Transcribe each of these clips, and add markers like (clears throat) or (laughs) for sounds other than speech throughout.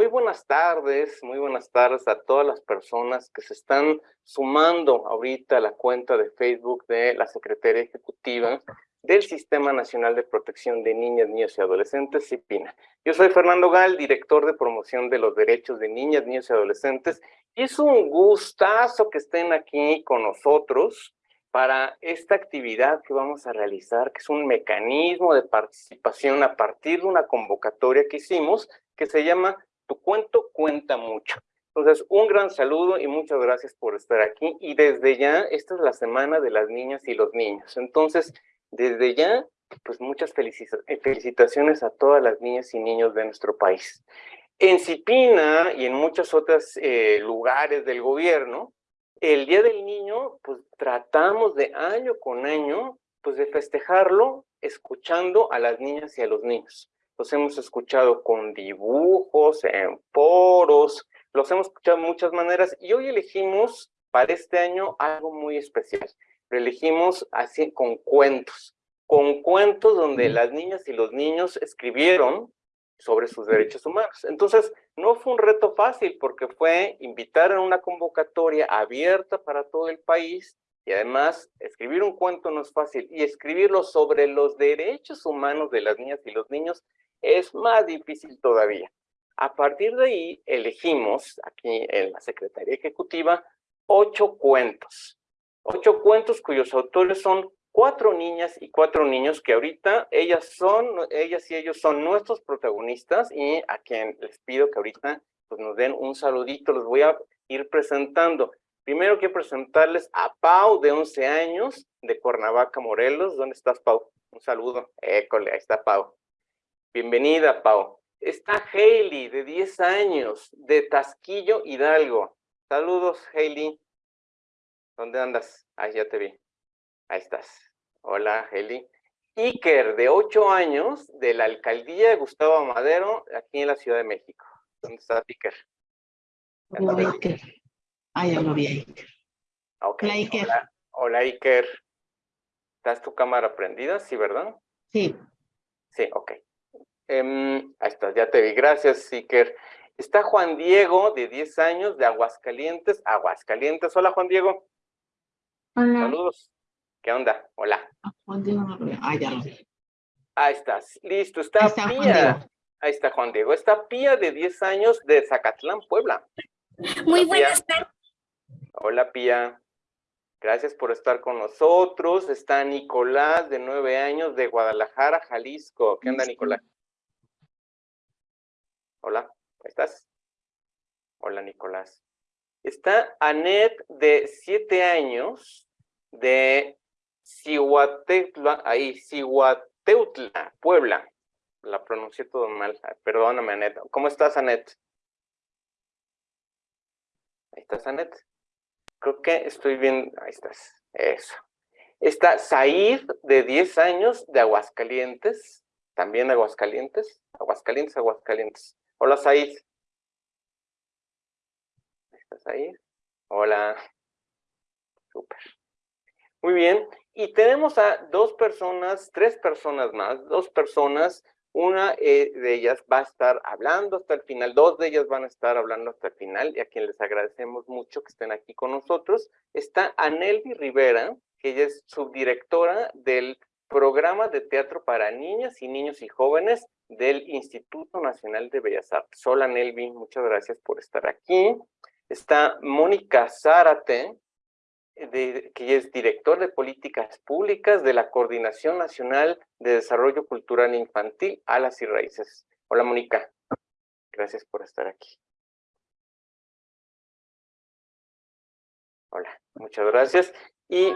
Muy buenas tardes, muy buenas tardes a todas las personas que se están sumando ahorita a la cuenta de Facebook de la Secretaría Ejecutiva del Sistema Nacional de Protección de Niñas, Niños y Adolescentes, CIPINA. Yo soy Fernando Gal, director de promoción de los derechos de niñas, niños y adolescentes, y es un gustazo que estén aquí con nosotros para esta actividad que vamos a realizar, que es un mecanismo de participación a partir de una convocatoria que hicimos, que se llama Tu cuento cuenta mucho. Entonces, un gran saludo y muchas gracias por estar aquí. Y desde ya, esta es la semana de las niñas y los niños. Entonces, desde ya, pues muchas felicitaciones a todas las niñas y niños de nuestro país. En Cipina y en muchos otros eh, lugares del gobierno, el Día del Niño, pues tratamos de año con año, pues de festejarlo escuchando a las niñas y a los niños. Los hemos escuchado con dibujos, en foros, los hemos escuchado de muchas maneras y hoy elegimos para este año algo muy especial. Lo elegimos así con cuentos, con cuentos donde las niñas y los niños escribieron sobre sus derechos humanos. Entonces, no fue un reto fácil porque fue invitar a una convocatoria abierta para todo el país y además escribir un cuento no es fácil y escribirlo sobre los derechos humanos de las niñas y los niños es más difícil todavía. A partir de ahí elegimos aquí en la Secretaría Ejecutiva ocho cuentos, ocho cuentos cuyos autores son cuatro niñas y cuatro niños que ahorita ellas son, ellas y ellos son nuestros protagonistas y a quien les pido que ahorita pues nos den un saludito, los voy a ir presentando. Primero quiero presentarles a Pau de 11 años de Cuernavaca, Morelos. ¿Dónde estás, Pau? Un saludo. École, ahí está Pau. Bienvenida, Pau. Está Hailey de 10 años de Tasquillo, Hidalgo. Saludos, Hailey. ¿Dónde andas? Ahí ya te vi. Ahí estás. Hola, Heli. Iker, de ocho años, de la alcaldía de Gustavo Madero, aquí en la Ciudad de México. ¿Dónde está Iker? Hola, Iker. Ah, ya lo vi, Iker. Hola, Iker. Hola, Iker. ¿Estás tu cámara prendida? Sí, ¿verdad? Sí. Sí, ok. Em, ahí estás, ya te vi. Gracias, Iker. Está Juan Diego, de 10 años, de Aguascalientes. Aguascalientes. Hola, Juan Diego. Hola. Saludos. ¿Qué onda? Hola. Juan Diego no lo veo. Ah, ya lo vi. Ahí estás. Listo. Está, Pía. Ahí está Juan Diego. Está Pía de 10 años de Zacatlán, Puebla. Muy buenas tardes. Hola, Pía. Gracias por estar con nosotros. Está Nicolás, de 9 años, de Guadalajara, Jalisco. ¿Qué onda, Nicolás? Hola, ¿cómo estás? Hola, Nicolás. Está Anet, de 7 años, de Cihuateutla, ahí, Cihuateutla, Puebla. La pronuncié todo mal, perdóname, Anet. ¿Cómo estás, Anet? Ahí estás, Anet. Creo que estoy bien, ahí estás, eso. Está Said, de 10 años, de Aguascalientes, también Aguascalientes, Aguascalientes, Aguascalientes. Hola, Said. ¿Estás ahí? Hola. Súper. Muy bien, y tenemos a dos personas, tres personas más, dos personas, una eh, de ellas va a estar hablando hasta el final, dos de ellas van a estar hablando hasta el final, y a quien les agradecemos mucho que estén aquí con nosotros. Está Anelvi Rivera, que ella es subdirectora del programa de teatro para niñas y niños y jóvenes del Instituto Nacional de Bellas Artes. Hola Anelvi, muchas gracias por estar aquí. Está Mónica Zárate, que es director de políticas públicas de la Coordinación Nacional de Desarrollo Cultural Infantil, Alas y Raíces. Hola, Mónica. Gracias por estar aquí. Hola, muchas gracias. Y,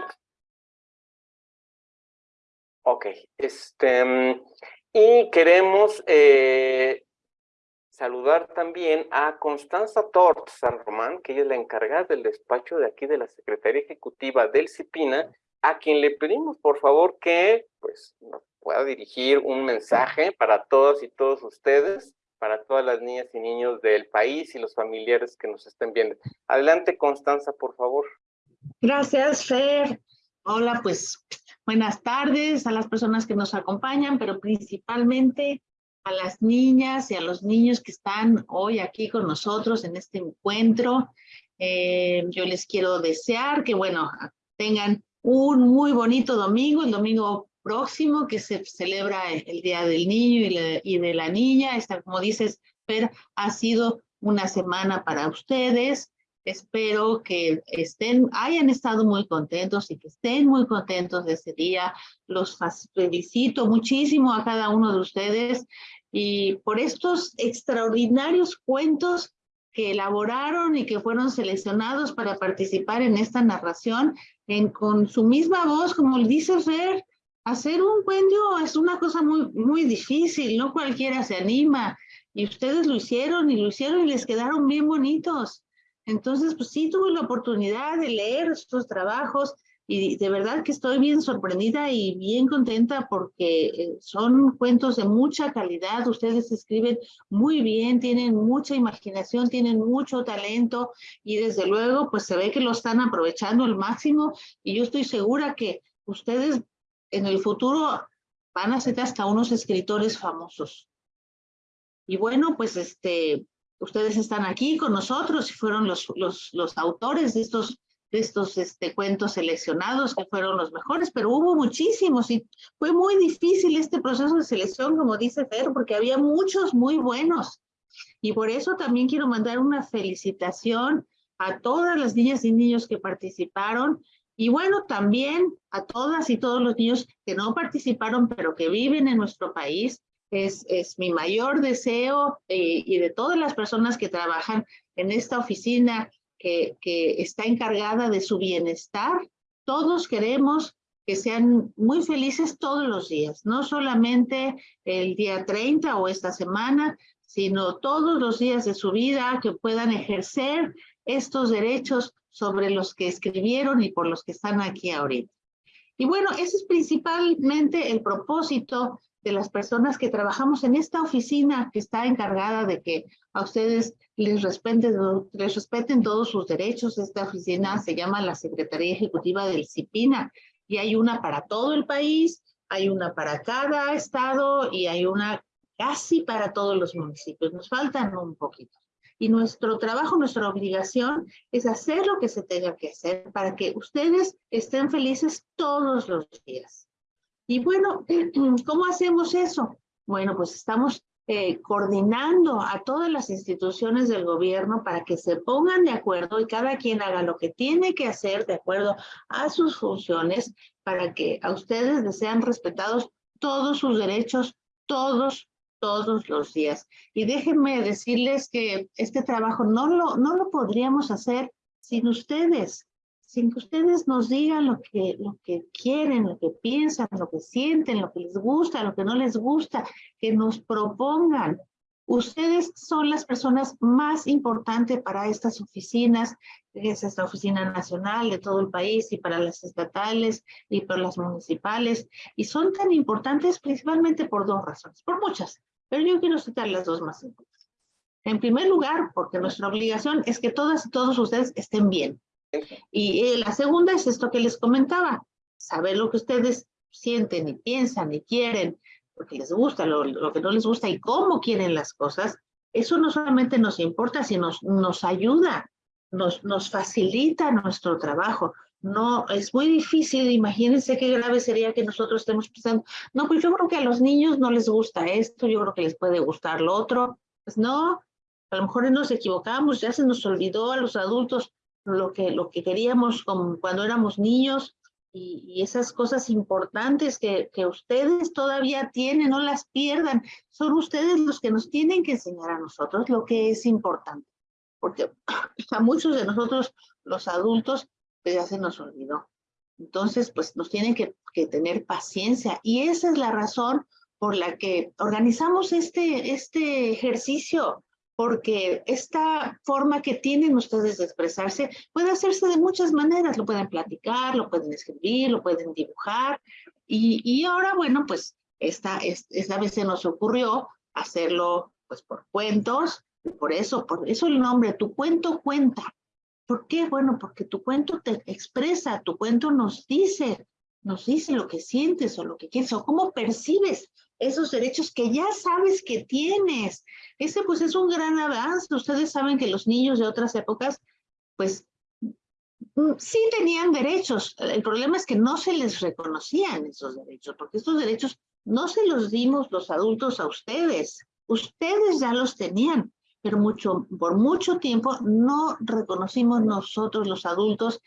ok, este, y queremos eh, saludar también a Constanza Tort San Román, que ella es la encargada del despacho de aquí de la Secretaría Ejecutiva del CIPINA, a quien le pedimos por favor que pues, nos pueda dirigir un mensaje para todas y todos ustedes, para todas las niñas y niños del país y los familiares que nos estén viendo. Adelante, Constanza, por favor. Gracias, Fer. Hola, pues buenas tardes a las personas que nos acompañan, pero principalmente a las niñas y a los niños que están hoy aquí con nosotros en este encuentro. Eh, yo les quiero desear que, bueno, tengan un muy bonito domingo, el domingo próximo que se celebra el Día del Niño y, de la Niña. Esta, como dices, Fer, ha sido una semana para ustedes. Espero que estén, hayan estado muy contentos y que estén muy contentos de ese día. Los felicito muchísimo a cada uno de ustedes y por estos extraordinarios cuentos que elaboraron y que fueron seleccionados para participar en esta narración en, con su misma voz, como dice Fer, hacer un cuento es una cosa muy, muy difícil, no cualquiera se anima, y ustedes lo hicieron y lo hicieron y les quedaron bien bonitos. Entonces, pues sí tuve la oportunidad de leer estos trabajos y de verdad que estoy bien sorprendida y bien contenta porque eh, son cuentos de mucha calidad, ustedes escriben muy bien, tienen mucha imaginación, tienen mucho talento y desde luego pues se ve que lo están aprovechando al máximo y yo estoy segura que ustedes en el futuro van a ser hasta unos escritores famosos. Y bueno, pues este, ustedes están aquí con nosotros y fueron los, los, autores de estos estos este, cuentos seleccionados que fueron los mejores, pero hubo muchísimos y fue muy difícil este proceso de selección, como dice Fer, porque había muchos muy buenos. Y por eso también quiero mandar una felicitación a todas las niñas y niños que participaron y bueno, también a todas y todos los niños que no participaron, pero que viven en nuestro país. Es, es mi mayor deseo eh, y de todas las personas que trabajan en esta oficina que, está encargada de su bienestar. Todos queremos que sean muy felices todos los días, no solamente el día 30 o esta semana, sino todos los días de su vida, que puedan ejercer estos derechos sobre los que escribieron y por los que están aquí ahorita. Y bueno, ese es principalmente el propósito de las personas que trabajamos en esta oficina que está encargada de que a ustedes les respeten, les respeten todos sus derechos. Esta oficina se llama la Secretaría Ejecutiva del CIPINA y hay una para todo el país, hay una para cada estado y hay una casi para todos los municipios. Nos faltan un poquito. Y nuestro trabajo, nuestra obligación es hacer lo que se tenga que hacer para que ustedes estén felices todos los días. Y bueno, (clears throat) ¿cómo hacemos eso? Bueno, pues estamos eh, coordinando a todas las instituciones del gobierno para que se pongan de acuerdo y cada quien haga lo que tiene que hacer de acuerdo a sus funciones para que a ustedes les sean respetados todos sus derechos, todos, todos los días. Y déjenme decirles que este trabajo no lo, no lo podríamos hacer sin ustedes sin que ustedes nos digan lo que, lo que quieren, lo que piensan, lo que sienten, lo que les gusta, lo que no les gusta, que nos propongan. Ustedes son las personas más importantes para estas oficinas, es esta oficina nacional de todo el país y para las estatales y para las municipales, y son tan importantes principalmente por dos razones, por muchas, pero yo quiero citar las dos más importantes. En primer lugar, porque nuestra obligación es que todas y todos ustedes estén bien, y eh, la segunda es esto que les comentaba, saber lo que ustedes sienten y piensan y quieren, lo que les gusta, lo, que no les gusta y cómo quieren las cosas, eso no solamente nos importa, sino nos, nos ayuda, nos, nos facilita nuestro trabajo. No, es muy difícil, imagínense qué grave sería que nosotros estemos pensando, no, pues yo creo que a los niños no les gusta esto, yo creo que les puede gustar lo otro. Pues no, a lo mejor nos equivocamos, ya se nos olvidó a los adultos lo que, lo que queríamos cuando éramos niños y, esas cosas importantes que, que, ustedes todavía tienen, no las pierdan. Son ustedes los que nos tienen que enseñar a nosotros lo que es importante. Porque (clears throat) a muchos de nosotros, los adultos, pues ya se nos olvidó. Entonces, pues nos tienen que, que tener paciencia. Y esa es la razón por la que organizamos este, este ejercicio porque esta forma que tienen ustedes de expresarse puede hacerse de muchas maneras. Lo pueden platicar, lo pueden escribir, lo pueden dibujar. Y, y ahora, bueno, pues esta, esta vez se nos ocurrió hacerlo pues por cuentos. Por eso, por eso el nombre, tu cuento cuenta. ¿Por qué? Bueno, porque tu cuento te expresa, tu cuento nos dice, nos dice lo que sientes o lo que quieres o cómo percibes esos derechos que ya sabes que tienes. Ese pues es un gran avance. Ustedes saben que los niños de otras épocas, pues mm, sí tenían derechos. El problema es que no se les reconocían esos derechos, porque estos derechos no se los dimos los adultos a ustedes. Ustedes ya los tenían, pero mucho, por mucho tiempo no reconocimos nosotros los adultos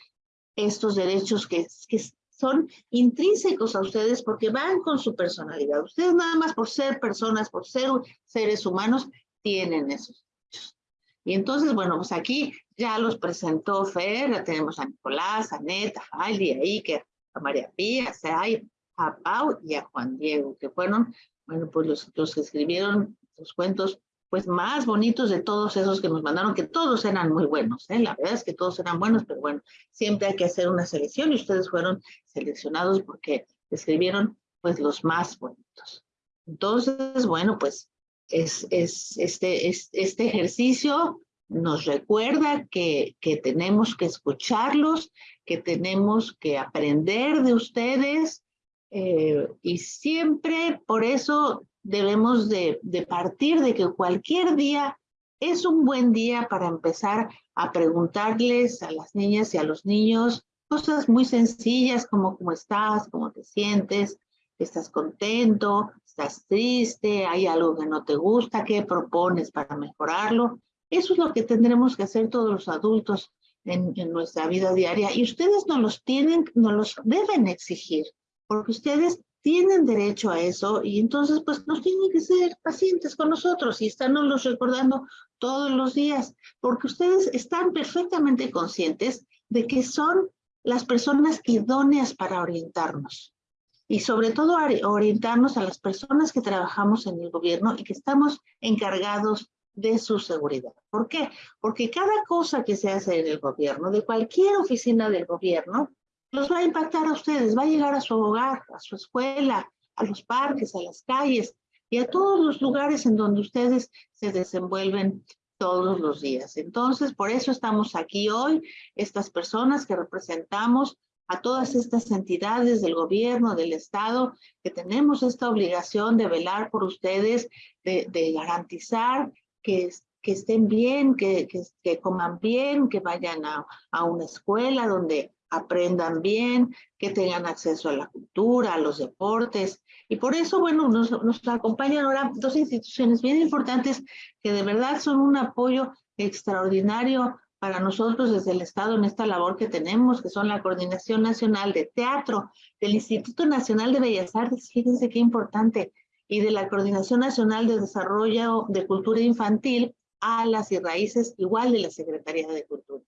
estos derechos que, que son intrínsecos a ustedes porque van con su personalidad. Ustedes nada más por ser personas, por ser seres humanos, tienen esos derechos. Y entonces, bueno, pues aquí ya los presentó Fer, ya tenemos a Nicolás, a Neta, a Fali, a Iker, a María Pía, a Pau y a Juan Diego, que fueron, bueno, pues los, los que escribieron los cuentos pues más bonitos de todos esos que nos mandaron, que todos eran muy buenos, ¿eh? la verdad es que todos eran buenos, pero bueno, siempre hay que hacer una selección y ustedes fueron seleccionados porque escribieron pues los más bonitos. Entonces, bueno, pues es, es este, es, este ejercicio nos recuerda que, que tenemos que escucharlos, que tenemos que aprender de ustedes eh, y siempre por eso debemos de, partir de que cualquier día es un buen día para empezar a preguntarles a las niñas y a los niños cosas muy sencillas como cómo estás, cómo te sientes, estás contento, estás triste, hay algo que no te gusta, qué propones para mejorarlo. Eso es lo que tendremos que hacer todos los adultos en, en nuestra vida diaria y ustedes no los tienen, no los deben exigir, porque ustedes tienen derecho a eso y entonces pues nos tienen que ser pacientes con nosotros y estarnos recordando todos los días, porque ustedes están perfectamente conscientes de que son las personas idóneas para orientarnos y sobre todo orientarnos a las personas que trabajamos en el gobierno y que estamos encargados de su seguridad. ¿Por qué? Porque cada cosa que se hace en el gobierno, de cualquier oficina del gobierno, los va a impactar a ustedes, va a llegar a su hogar, a su escuela, a los parques, a las calles y a todos los lugares en donde ustedes se desenvuelven todos los días. Entonces, por eso estamos aquí hoy, estas personas que representamos a todas estas entidades del gobierno, del Estado, que tenemos esta obligación de velar por ustedes, de, garantizar que, estén bien, que, coman bien, que vayan a una escuela donde aprendan bien, que tengan acceso a la cultura, a los deportes. Y por eso, bueno, nos, acompañan ahora dos instituciones bien importantes que de verdad son un apoyo extraordinario para nosotros desde el Estado en esta labor que tenemos, que son la Coordinación Nacional de Teatro, del Instituto Nacional de Bellas Artes, fíjense qué importante, y de la Coordinación Nacional de Desarrollo de Cultura Infantil, Alas y Raíces, igual de la Secretaría de Cultura.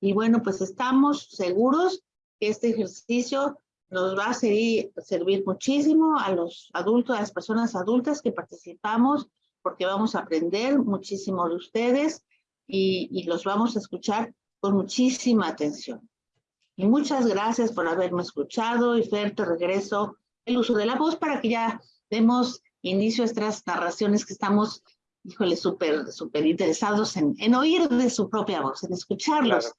Y bueno, pues estamos seguros que este ejercicio nos va a servir, servir muchísimo a los adultos, a las personas adultas que participamos, porque vamos a aprender muchísimo de ustedes y, y los vamos a escuchar con muchísima atención. Y muchas gracias por haberme escuchado y Fer, te regreso el uso de la voz para que ya demos inicio a estas narraciones que estamos híjole, súper, súper interesados en, en, oír de su propia voz, en escucharlos.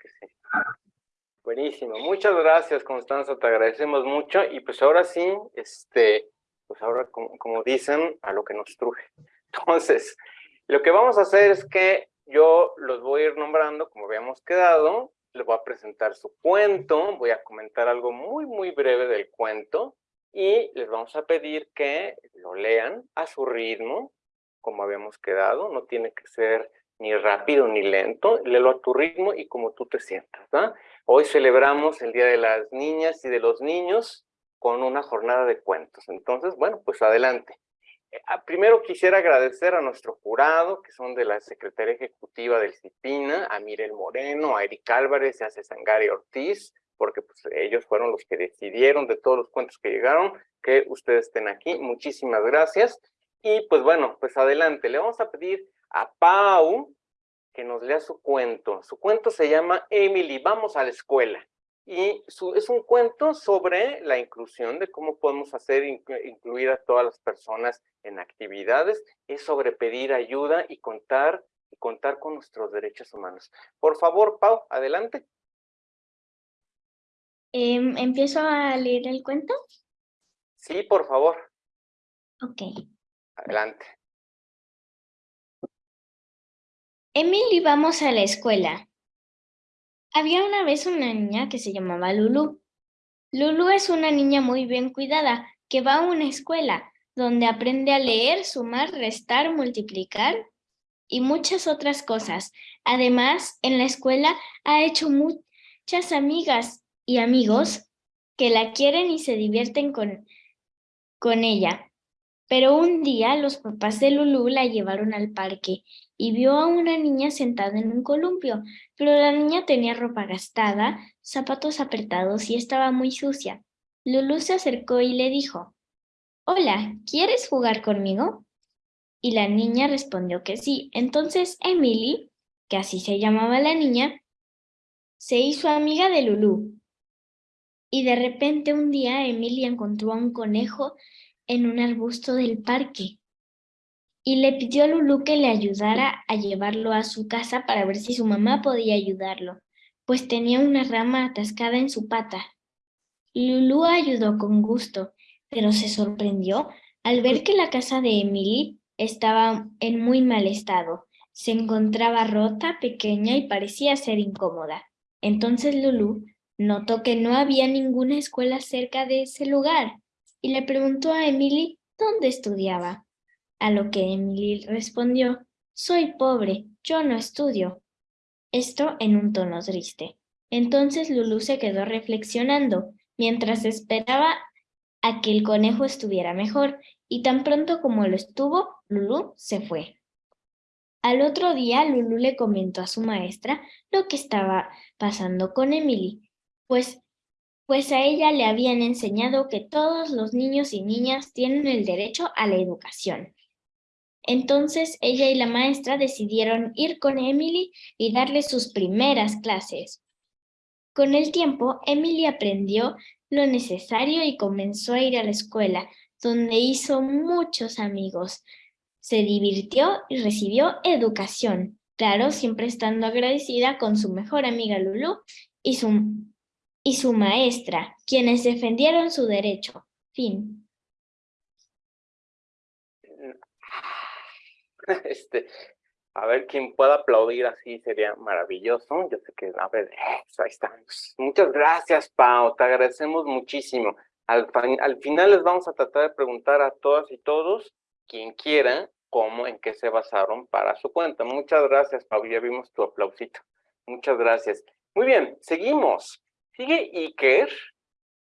Buenísimo, muchas gracias Constanza, te agradecemos mucho y pues ahora sí, este, pues ahora como, como dicen, a lo que nos truje. (laughs) Entonces, lo que vamos a hacer es que yo los voy a ir nombrando como habíamos quedado, les voy a presentar su cuento, voy a comentar algo muy, muy breve del cuento y les vamos a pedir que lo lean a su ritmo, como habíamos quedado, no tiene que ser ni rápido ni lento, léelo a tu ritmo y como tú te sientas. Hoy celebramos el Día de las Niñas y de los Niños con una jornada de cuentos. Entonces, bueno, pues adelante. Eh, ah, primero quisiera agradecer a nuestro jurado, que son de la Secretaría Ejecutiva del CIPINA, a Mirel Moreno, a Eric Álvarez y a Cesangari Ortiz, porque pues, ellos fueron los que decidieron de todos los cuentos que llegaron que ustedes estén aquí. Muchísimas gracias. Y pues bueno, pues adelante, le vamos a pedir a Pau que nos lea su cuento. Su cuento se llama Emily, vamos a la escuela. Y su, es un cuento sobre la inclusión, de cómo podemos hacer incluir a todas las personas en actividades, es sobre pedir ayuda y contar, y contar con nuestros derechos humanos. Por favor, Pau, adelante. Em, ¿Empiezo a leer el cuento? Sí, por favor. Ok. Adelante. Emily, vamos a la escuela. Había una vez una niña que se llamaba Lulu. Lulu es una niña muy bien cuidada que va a una escuela donde aprende a leer, sumar, restar, multiplicar y muchas otras cosas. Además, en la escuela ha hecho muchas amigas y amigos que la quieren y se divierten con, con ella. Pero un día los papás de Lulu la llevaron al parque y vio a una niña sentada en un columpio, pero la niña tenía ropa gastada, zapatos apretados y estaba muy sucia. Lulu se acercó y le dijo, Hola, ¿quieres jugar conmigo? Y la niña respondió que sí. Entonces Emily, que así se llamaba la niña, se hizo amiga de Lulu. Y de repente un día Emily encontró a un conejo en un arbusto del parque y le pidió a Lulu que le ayudara a llevarlo a su casa para ver si su mamá podía ayudarlo, pues tenía una rama atascada en su pata. Lulu ayudó con gusto, pero se sorprendió al ver que la casa de Emily estaba en muy mal estado. Se encontraba rota, pequeña y parecía ser incómoda. Entonces Lulu notó que no había ninguna escuela cerca de ese lugar y le preguntó a Emily dónde estudiaba. A lo que Emily respondió, soy pobre, yo no estudio. Esto en un tono triste. Entonces Lulu se quedó reflexionando mientras esperaba a que el conejo estuviera mejor y tan pronto como lo estuvo, Lulu se fue. Al otro día, Lulu le comentó a su maestra lo que estaba pasando con Emily, pues, pues a ella le habían enseñado que todos los niños y niñas tienen el derecho a la educación. Entonces ella y la maestra decidieron ir con Emily y darle sus primeras clases. Con el tiempo, Emily aprendió lo necesario y comenzó a ir a la escuela, donde hizo muchos amigos. Se divirtió y recibió educación, claro, siempre estando agradecida con su mejor amiga Lulu y su, y su maestra, quienes defendieron su derecho. Fin. (laughs) Este, a ver, quién pueda aplaudir así sería maravilloso. Yo sé que, a ver, ahí estamos. Muchas gracias, Pau. Te agradecemos muchísimo. Al, al final les vamos a tratar de preguntar a todas y todos, quien quiera, cómo, en qué se basaron para su cuenta. Muchas gracias, Pau. Ya vimos tu aplausito. Muchas gracias. Muy bien, seguimos. Sigue Iker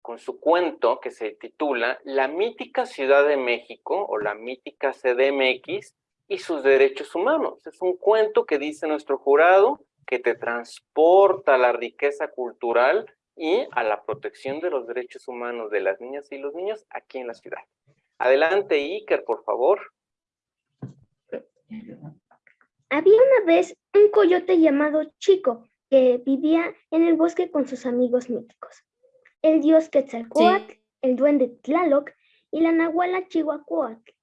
con su cuento que se titula La mítica Ciudad de México o la mítica CDMX y sus derechos humanos. Es un cuento que dice nuestro jurado que te transporta a la riqueza cultural y a la protección de los derechos humanos de las niñas y los niños aquí en la ciudad. Adelante, Iker, por favor. Había una vez un coyote llamado Chico que vivía en el bosque con sus amigos míticos. El dios Quetzalcoatl, el duende Tlaloc y la nahuala Chihuahuac.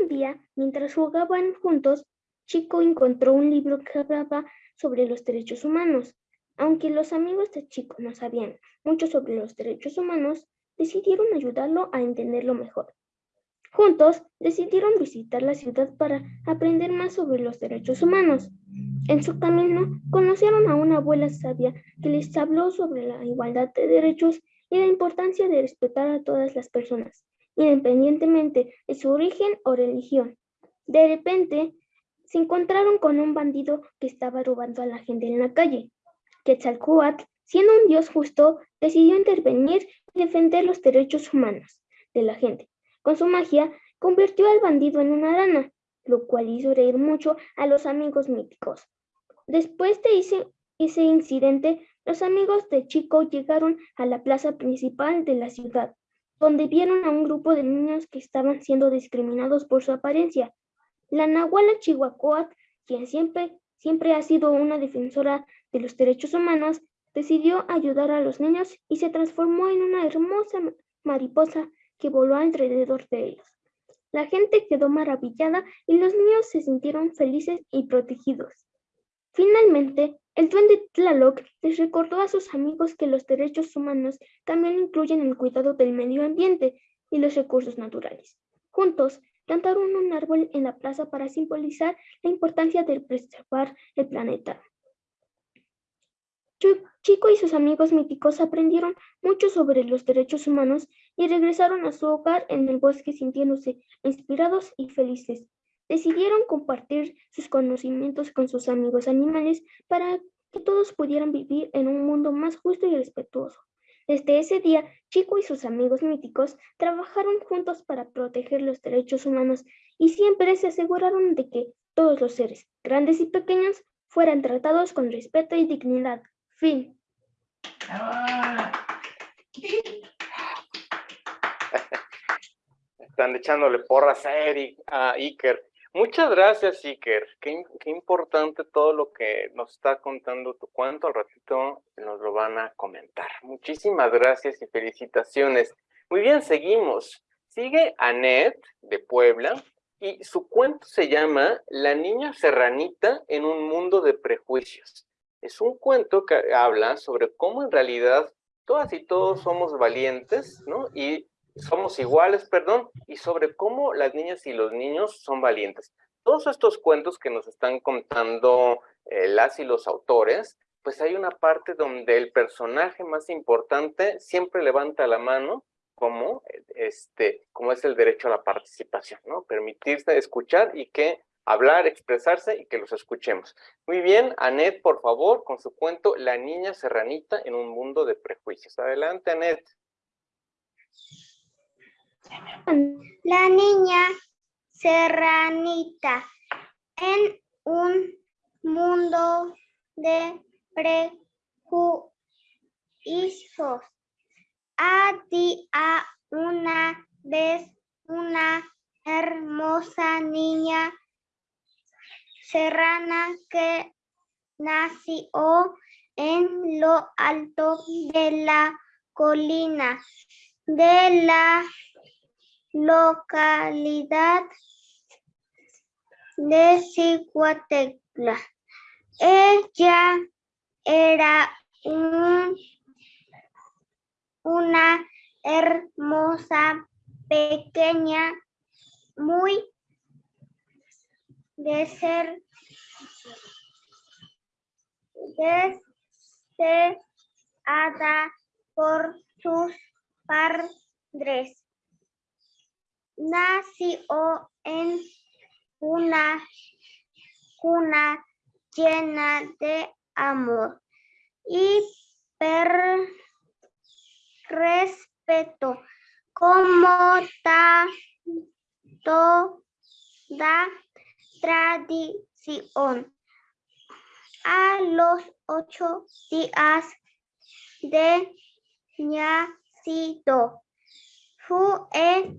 Un día, mientras jugaban juntos, Chico encontró un libro que hablaba sobre los derechos humanos. Aunque los amigos de Chico no sabían mucho sobre los derechos humanos, decidieron ayudarlo a entenderlo mejor. Juntos decidieron visitar la ciudad para aprender más sobre los derechos humanos. En su camino conocieron a una abuela sabia que les habló sobre la igualdad de derechos y la importancia de respetar a todas las personas independientemente de su origen o religión. De repente, se encontraron con un bandido que estaba robando a la gente en la calle. Quetzalcoatl, siendo un dios justo, decidió intervenir y defender los derechos humanos de la gente. Con su magia, convirtió al bandido en una rana, lo cual hizo reír mucho a los amigos míticos. Después de ese, incidente, los amigos de Chico llegaron a la plaza principal de la ciudad donde vieron a un grupo de niños que estaban siendo discriminados por su apariencia. La Nahuala Chihuahuat, quien siempre, siempre ha sido una defensora de los derechos humanos, decidió ayudar a los niños y se transformó en una hermosa mariposa que voló alrededor de ellos. La gente quedó maravillada y los niños se sintieron felices y protegidos. Finalmente, el duende Tlaloc les recordó a sus amigos que los derechos humanos también incluyen el cuidado del medio ambiente y los recursos naturales. Juntos, plantaron un árbol en la plaza para simbolizar la importancia de preservar el planeta. Chico y sus amigos míticos aprendieron mucho sobre los derechos humanos y regresaron a su hogar en el bosque sintiéndose inspirados y felices. Decidieron compartir sus conocimientos con sus amigos animales para que todos pudieran vivir en un mundo más justo y respetuoso. Desde ese día, Chico y sus amigos míticos trabajaron juntos para proteger los derechos humanos y siempre se aseguraron de que todos los seres, grandes y pequeños, fueran tratados con respeto y dignidad. Fin. Están echándole porras a Eric, a Iker. Muchas gracias, Iker. Qué, qué, importante todo lo que nos está contando tu cuento. Al ratito nos lo van a comentar. Muchísimas gracias y felicitaciones. Muy bien, seguimos. Sigue Anet de Puebla y su cuento se llama La niña serranita en un mundo de prejuicios. Es un cuento que habla sobre cómo en realidad todas y todos somos valientes, ¿no? Y somos iguales, perdón, y sobre cómo las niñas y los niños son valientes. Todos estos cuentos que nos están contando eh, las y los autores, pues hay una parte donde el personaje más importante siempre levanta la mano como, este, como es el derecho a la participación, ¿no? Permitirse escuchar y que hablar, expresarse y que los escuchemos. Muy bien, Anet, por favor, con su cuento La niña serranita en un mundo de prejuicios. Adelante, Anet. La niña serranita en un mundo de prejuicios. Había una vez una hermosa niña serrana que nació en lo alto de la colina de la localidad de Ciguatecla. Ella era una hermosa pequeña, muy de ser deseada por sus padres nació en una cuna llena de amor y respeto como toda tradición. A los ocho días de nacido fue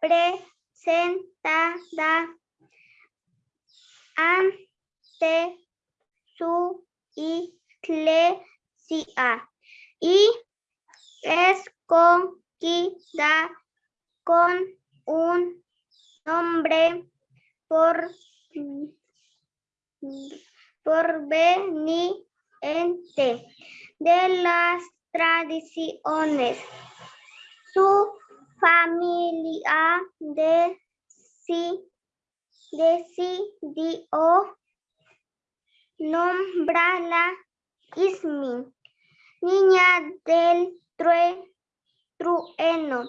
presentada ante su iglesia y escogida con un nombre por, por veniente de las tradiciones. Su familia de decidió nombrarla Ismi, niña del trueno.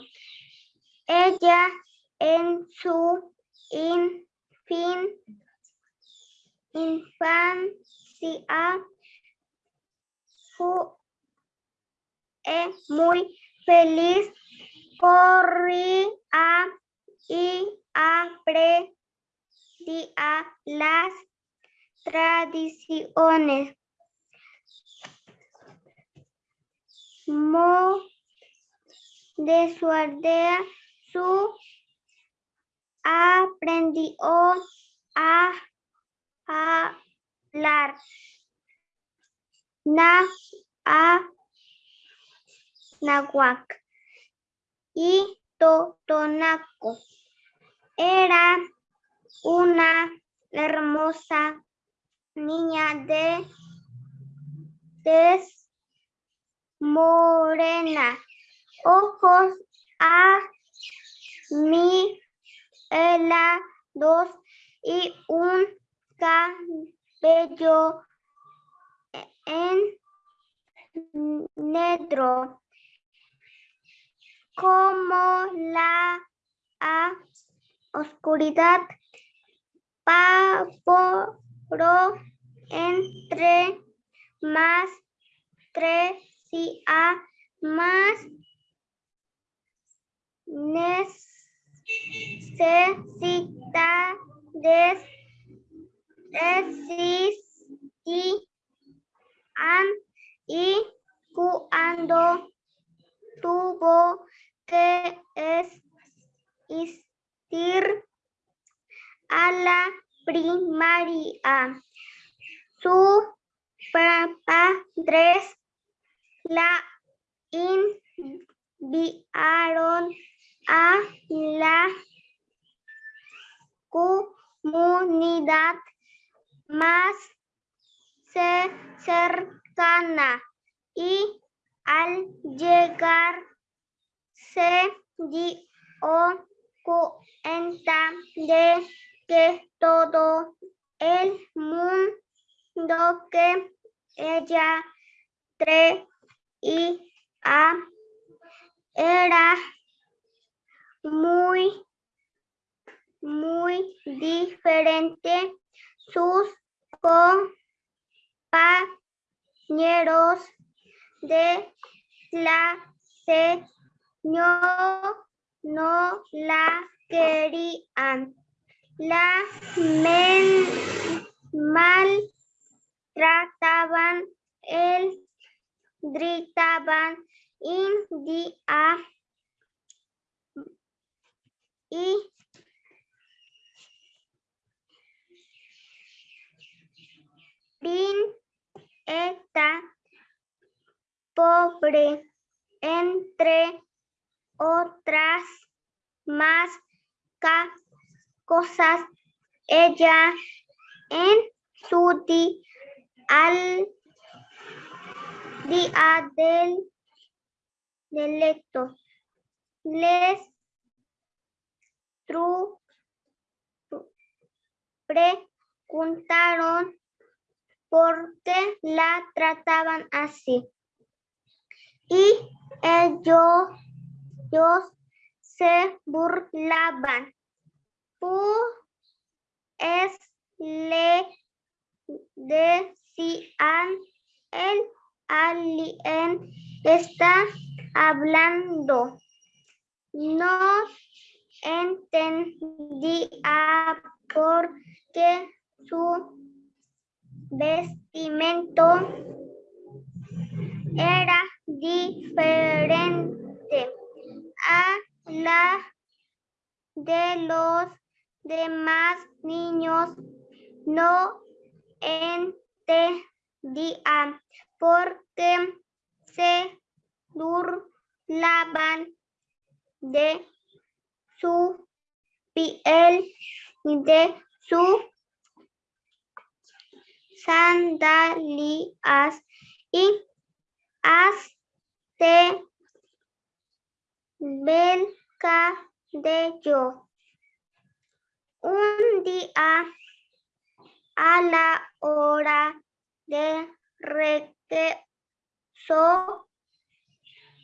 Ella en su infancia fue muy feliz corría y aprendía las tradiciones. de su aldea, su aprendió a hablar. Na, a, nahuac y Totonaco. Era una hermosa niña de tez morena, ojos mi helados y un cabello en negro como la a- oscuridad pavoro entre más crecía más necesidades existían y cuando tuvo que asistir a la primaria. Sus padres la enviaron a la comunidad más ce- cercana y al llegar se dio cuenta de que todo el mundo que ella traía era muy, muy diferente. Sus compañeros de clase no, no la querían. La men- maltrataban, él gritaban india y Prin esta pobre entre otras más cosas ella en su di- al día del delecto les preguntaron por qué la trataban así. Y ellos, se burlaban. Pues le decían, el alien está hablando. No entendía por qué su vestimento era diferente a la de los demás niños. No entendía por qué se burlaban de su piel y de su sandalias y hasta del cabello. Un día a la hora de regreso,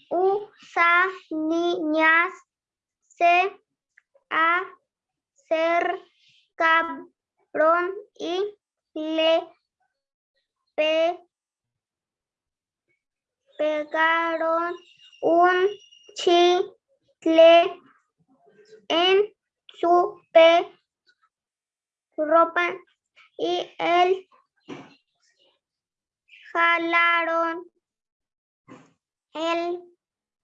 usa niñas se acercaron y le pegaron un chicle en su ropa y él jalaron el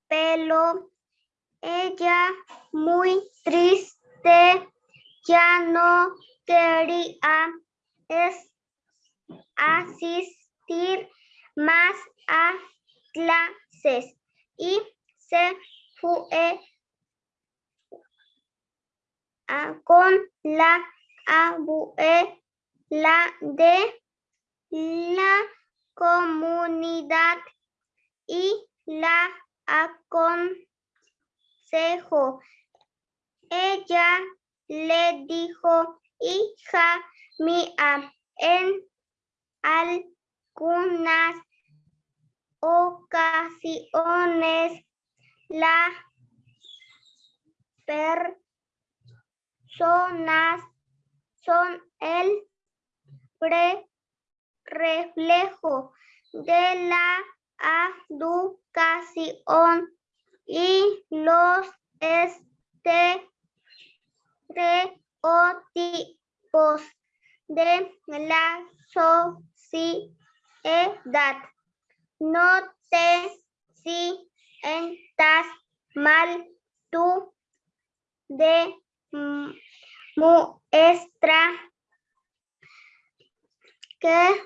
pelo. Ella muy triste ya no quería asistir más a clases. Y se fue a- con la abuela de la comunidad y la aconsejó. Ella le dijo, hija mía, en algunas ocasiones las personas son el reflejo de la educación y los estereotipos de la sociedad. No te sientas mal tú de muestra que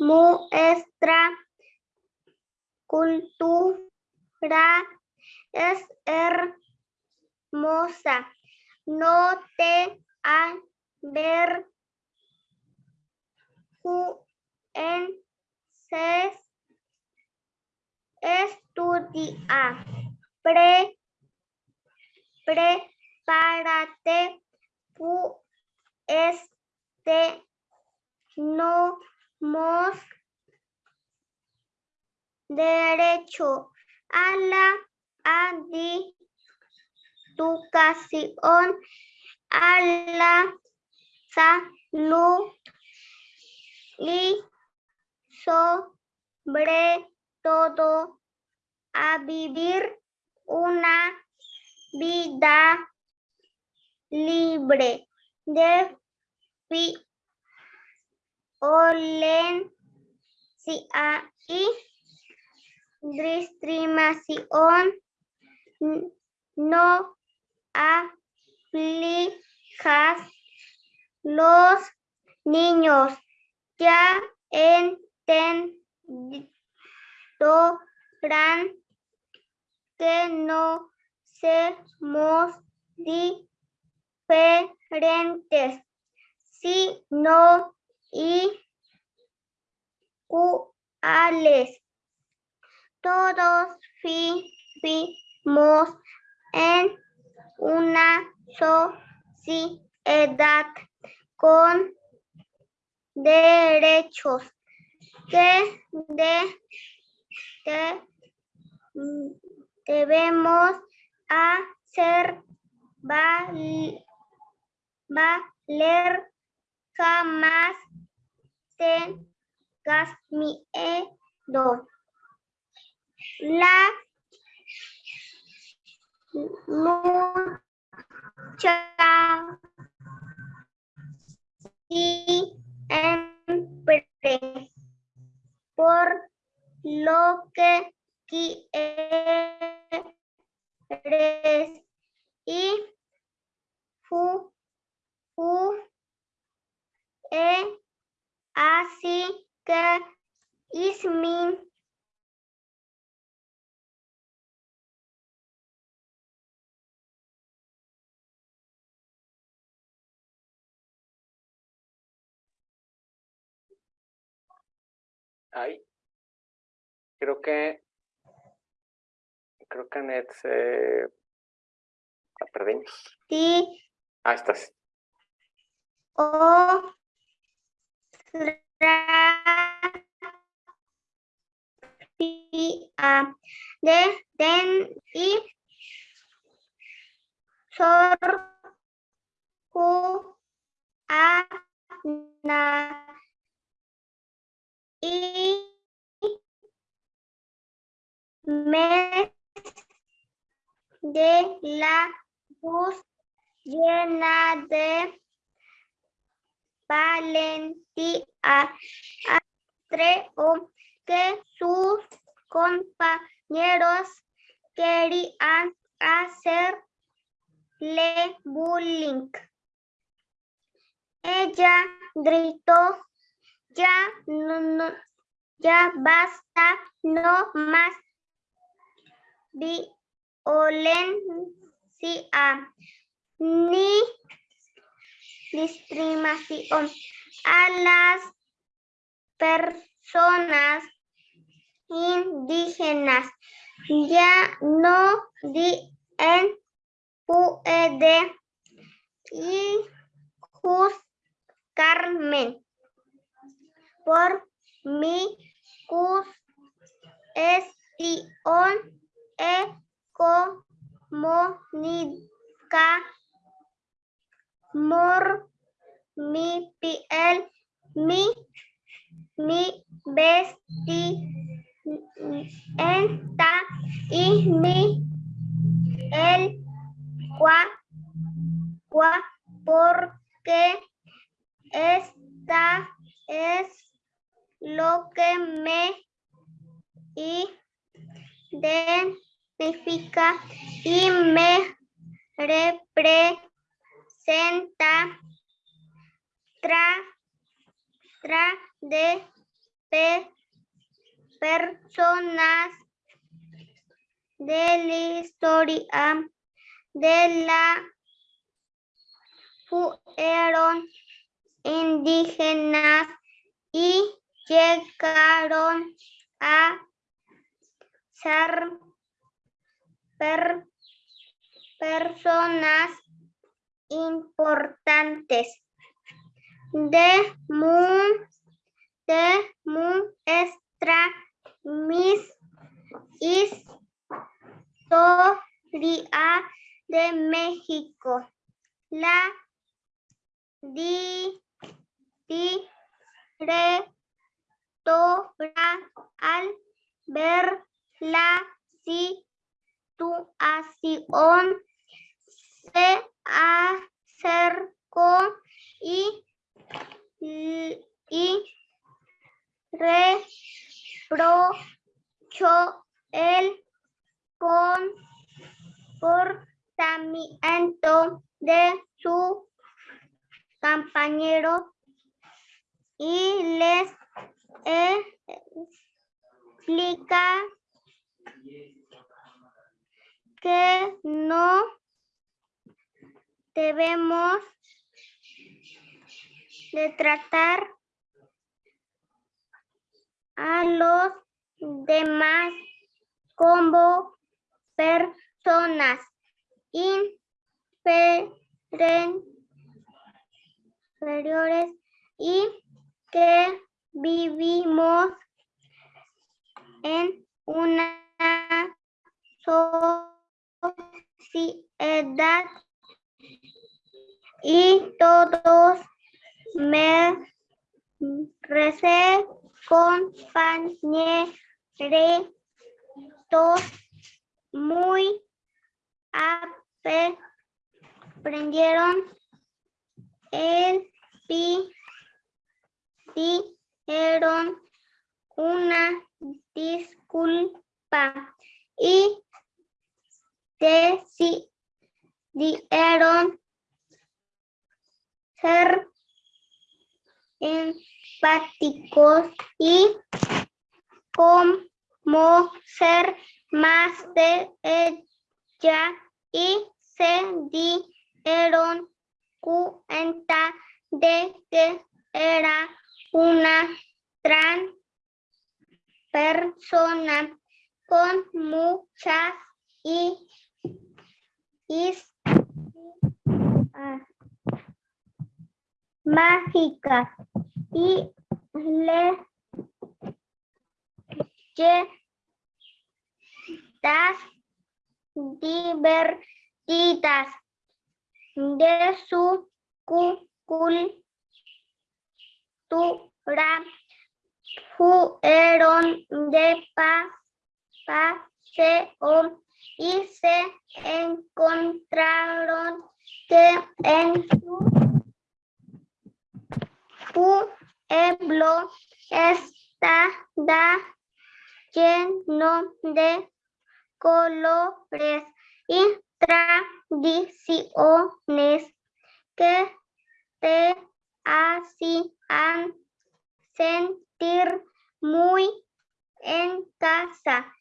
muestra cultura es hermosa. No te avergüences. Estudia. Pre, prepárate. Este no mos derecho a la educación, a la salud y sobre todo a vivir una vida libre de violencia y discriminación. No aflijas los niños ya entenderán que no somos diferentes, sino iguales. Todos vivimos en una sociedad con derechos que, de, que debemos hacer valer jamás tengas miedo. La lucha siempre por lo que quieres. Y fu, fu, e, así que ismin. Ay, creo que, creo que Anet se la perdimos. ti Ahí estás. o a de den y sor a na y mes de la luz llena de valentía. Creo que sus compañeros querían hacerle bullying. Ella gritó ya no, no, ya basta, no más violencia ni discriminación a las personas indígenas. Ya no di en puede y juzgarme por mi cuestión económica mor mi piel mi mi vestimenta y mi el cua, cua porque esta es lo que me identifica y me representa tra, tra de pe- personas de la historia de la fueron indígenas y llegaron a ser per- personas importantes de mu- de nuestra mis historia de México. La di, di, re, to, ra, al ver la situación se acercó y, y reprochó el comportamiento de su compañero y les explica que no debemos de tratar a los demás como personas inferiores y que vivimos en una sociedad y todos merece compañeros muy aprendieron el pi pidieron una disculpa y decidieron ser empáticos y como ser más de ella y se dieron cuenta de que era una gran persona con muchas y, y ah, mágicas y le das divertidas de su cu- cultura fueron de pa, paseo y se encontraron que en su pueblo está lleno de colores y tradiciones que te hacían sentir muy en casa.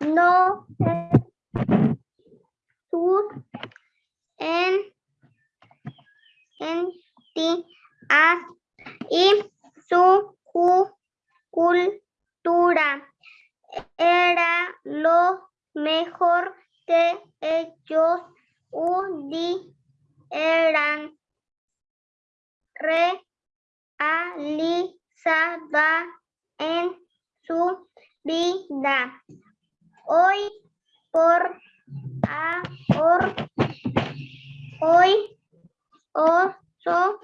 No sus en, en ti y su cu- cultura. Era lo mejor que ellos pudieran realizada en su vida. Hoy por ahora, hoy oso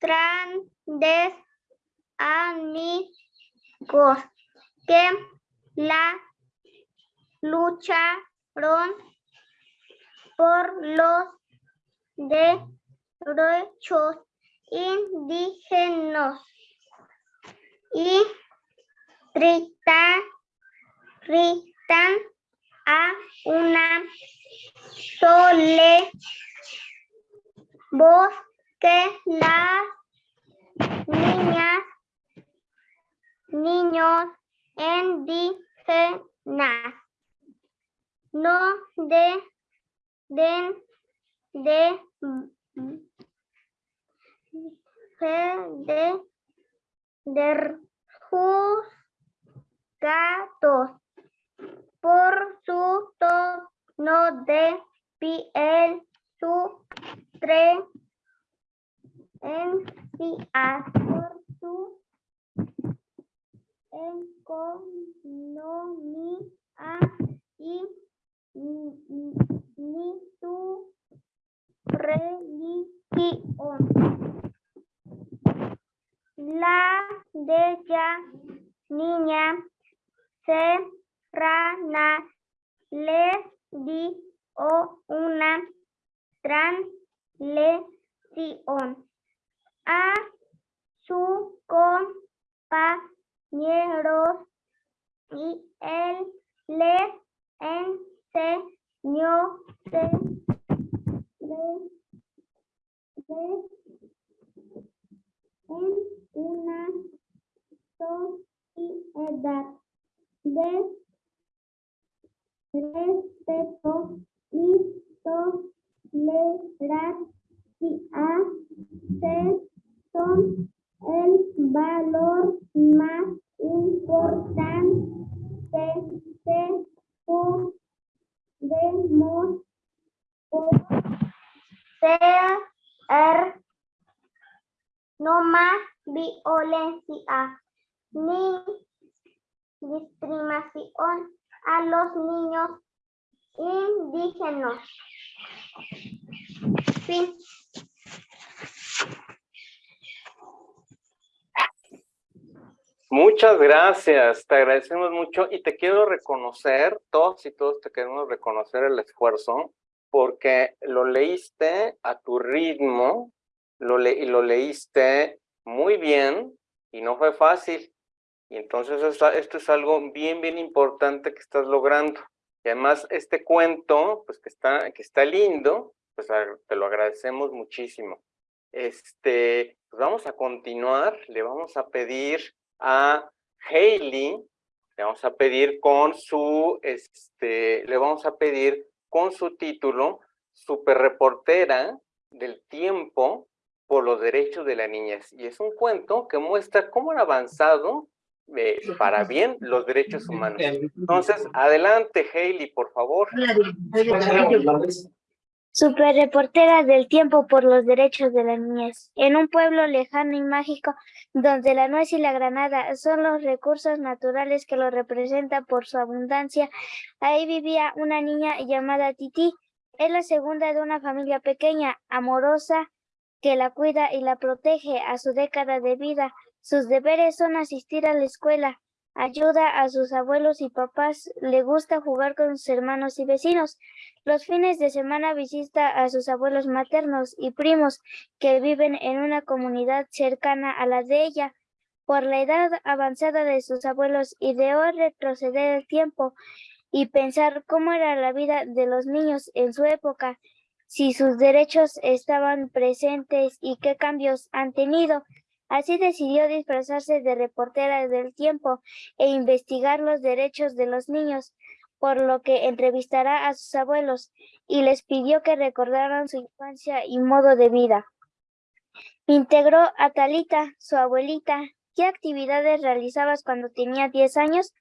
grandes amigos que la lucharon por los derechos indígenas y gritan, gritan a una sola voz que las niñas, niños indígenas no de, den de, de, de juzgados por su tono de piel, su tren en por su economía y ni su religión. La de niña serrana les dio una translación a su compañeros y él les enseñó de, de, de, en una sociedad de respeto y tolerancia son el valor más importante que podemos poseer. No más violencia ni discriminación a los niños indígenas. Fin. Muchas gracias, te agradecemos mucho y te quiero reconocer, todos y todos te queremos reconocer el esfuerzo porque lo leíste a tu ritmo lo le y lo leíste muy bien y no fue fácil. Y entonces esto es algo bien, bien importante que estás logrando. Y además este cuento, pues que está, que está lindo, pues te lo agradecemos muchísimo. Este, pues vamos a continuar, le vamos a pedir a Hailey, le vamos a pedir con su, este, le vamos a pedir con su título, Super Reportera del Tiempo por los Derechos de la Niñez. Y es un cuento que muestra cómo han avanzado eh, para bien los derechos humanos. Entonces, adelante, Hailey, por favor. Super reportera del tiempo por los derechos de la niñez. En un pueblo lejano y mágico, donde la nuez y la granada son los recursos naturales que lo representan por su abundancia, ahí vivía una niña llamada Titi. Es la segunda de una familia pequeña, amorosa, que la cuida y la protege a su década de vida. Sus deberes son asistir a la escuela, ayuda a sus abuelos y papás, le gusta jugar con sus hermanos y vecinos. Los fines de semana visita a sus abuelos maternos y primos que viven en una comunidad cercana a la de ella. Por la edad avanzada de sus abuelos, ideó retroceder el tiempo y pensar cómo era la vida de los niños en su época, si sus derechos estaban presentes y qué cambios han tenido. Así decidió disfrazarse de reportera del tiempo e investigar los derechos de los niños, por lo que entrevistará a sus abuelos y les pidió que recordaran su infancia y modo de vida. Integró a Talita, su abuelita. ¿Qué actividades realizabas cuando tenía 10 años?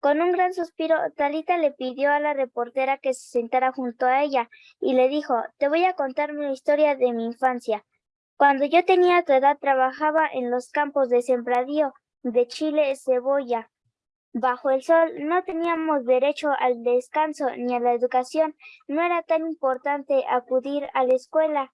Con un gran suspiro, Talita le pidió a la reportera que se sentara junto a ella y le dijo, te voy a contar una historia de mi infancia. Cuando yo tenía tu edad trabajaba en los campos de sembradío de chile cebolla. Bajo el sol no teníamos derecho al descanso ni a la educación. No era tan importante acudir a la escuela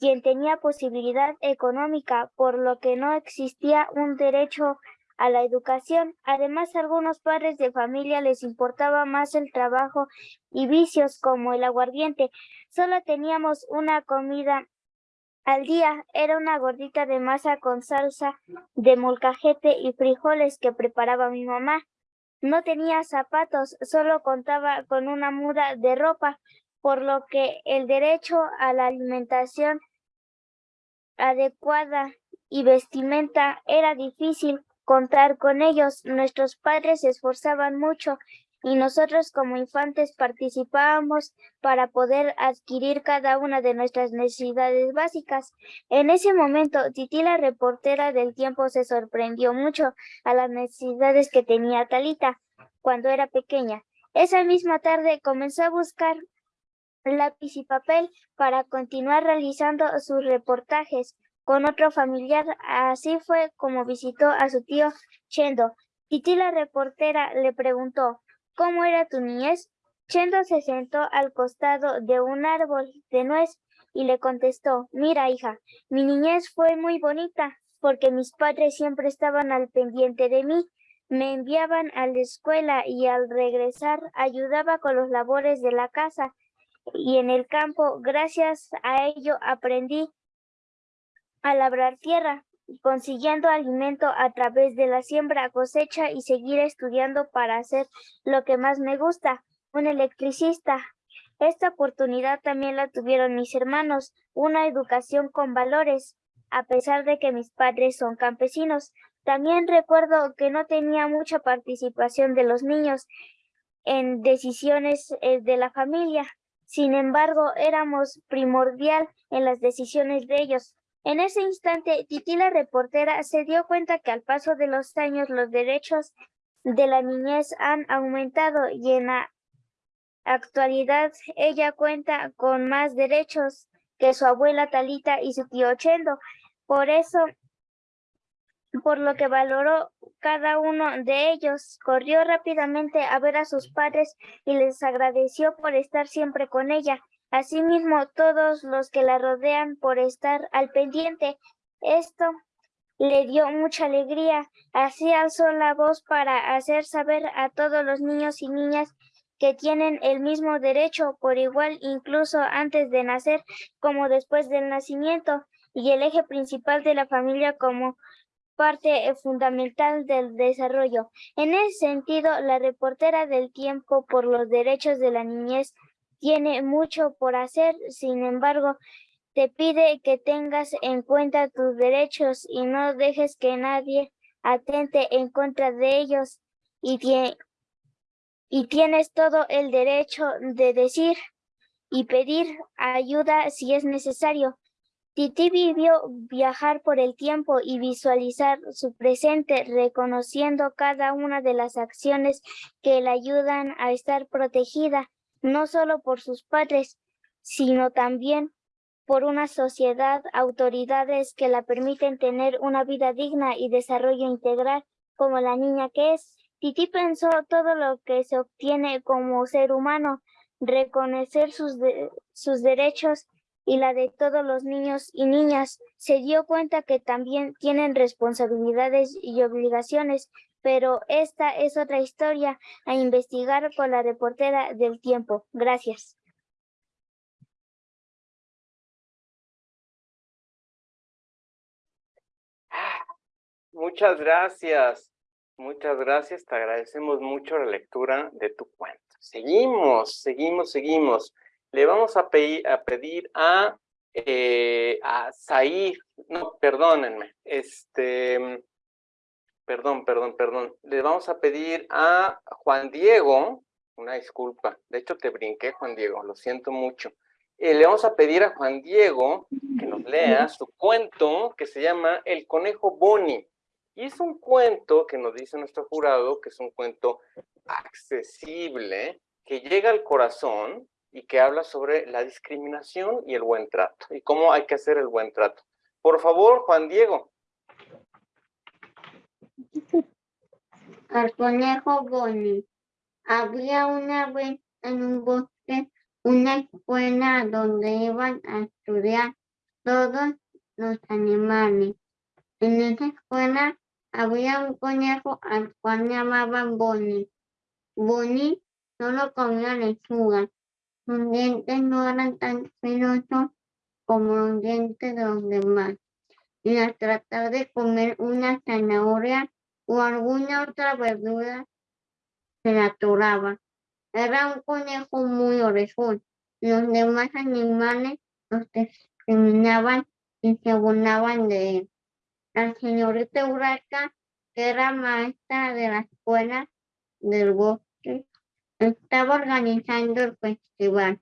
quien tenía posibilidad económica, por lo que no existía un derecho a la educación. Además, a algunos padres de familia les importaba más el trabajo y vicios como el aguardiente. Solo teníamos una comida al día. Era una gordita de masa con salsa de molcajete y frijoles que preparaba mi mamá. No tenía zapatos, solo contaba con una muda de ropa, por lo que el derecho a la alimentación adecuada y vestimenta era difícil contar con ellos. Nuestros padres se esforzaban mucho y nosotros como infantes participábamos para poder adquirir cada una de nuestras necesidades básicas. En ese momento, Titi, la reportera del tiempo, se sorprendió mucho a las necesidades que tenía Talita cuando era pequeña. Esa misma tarde comenzó a buscar lápiz y papel para continuar realizando sus reportajes con otro familiar. Así fue como visitó a su tío Chendo. Titi la reportera le preguntó, ¿cómo era tu niñez? Chendo se sentó al costado de un árbol de nuez y le contestó, mira hija, mi niñez fue muy bonita porque mis padres siempre estaban al pendiente de mí. Me enviaban a la escuela y al regresar ayudaba con los labores de la casa y en el campo. Gracias a ello aprendí a labrar tierra, consiguiendo alimento a través de la siembra, cosecha y seguir estudiando para hacer lo que más me gusta, un electricista. Esta oportunidad también la tuvieron mis hermanos, una educación con valores, a pesar de que mis padres son campesinos. También recuerdo que no tenía mucha participación de los niños en decisiones eh, de la familia. Sin embargo, éramos primordial en las decisiones de ellos. En ese instante, Titi la reportera se dio cuenta que al paso de los años los derechos de la niñez han aumentado y en la actualidad ella cuenta con más derechos que su abuela Talita y su tío Chendo. Por eso, por lo que valoró cada uno de ellos, corrió rápidamente a ver a sus padres y les agradeció por estar siempre con ella. Asimismo, todos los que la rodean por estar al pendiente. Esto le dio mucha alegría. Así alzó la voz para hacer saber a todos los niños y niñas que tienen el mismo derecho por igual incluso antes de nacer como después del nacimiento y el eje principal de la familia como parte fundamental del desarrollo. En ese sentido, la reportera del tiempo por los derechos de la niñez tiene mucho por hacer, sin embargo, te pide que tengas en cuenta tus derechos y no dejes que nadie atente en contra de ellos y, y tienes todo el derecho de decir y pedir ayuda si es necesario. Titi vivió viajar por el tiempo y visualizar su presente, reconociendo cada una de las acciones que le ayudan a estar protegida no solo por sus padres, sino también por una sociedad, autoridades que la permiten tener una vida digna y desarrollo integral como la niña que es. Titi pensó todo lo que se obtiene como ser humano, reconocer sus, sus derechos y la de todos los niños y niñas. Se dio cuenta que también tienen responsabilidades y obligaciones pero esta es otra historia a investigar con la reportera del tiempo. Gracias. Muchas gracias. Muchas gracias. Te agradecemos mucho la lectura de tu cuento. Seguimos, seguimos, seguimos. Le vamos a, pedir a, pedir eh, Said, no, perdónenme, este, perdón, perdón, perdón. Le vamos a pedir a Juan Diego, una disculpa, de hecho te brinqué Juan Diego, lo siento mucho. Eh, le vamos a pedir a Juan Diego que nos lea su cuento que se llama El Conejo Bonnie. Y es un cuento que nos dice nuestro jurado que es un cuento accesible, que llega al corazón y que habla sobre la discriminación y el buen trato y cómo hay que hacer el buen trato. Por favor, Juan Diego. Al conejo Bonnie. Había una vez en un bosque una escuela donde iban a estudiar todos los animales. En esa escuela había un conejo al cual llamaban Bonnie. Bonnie solo comía lechuga. Sus dientes no eran tan filosos como los dientes de los demás. Y al tratar de comer una zanahoria o alguna otra verdura, se la atoraba. Era un conejo muy orejón. Los demás animales los discriminaban y se burlaban de él. La señorita Urraca, que era maestra de la escuela del bosque, estaba organizando el festival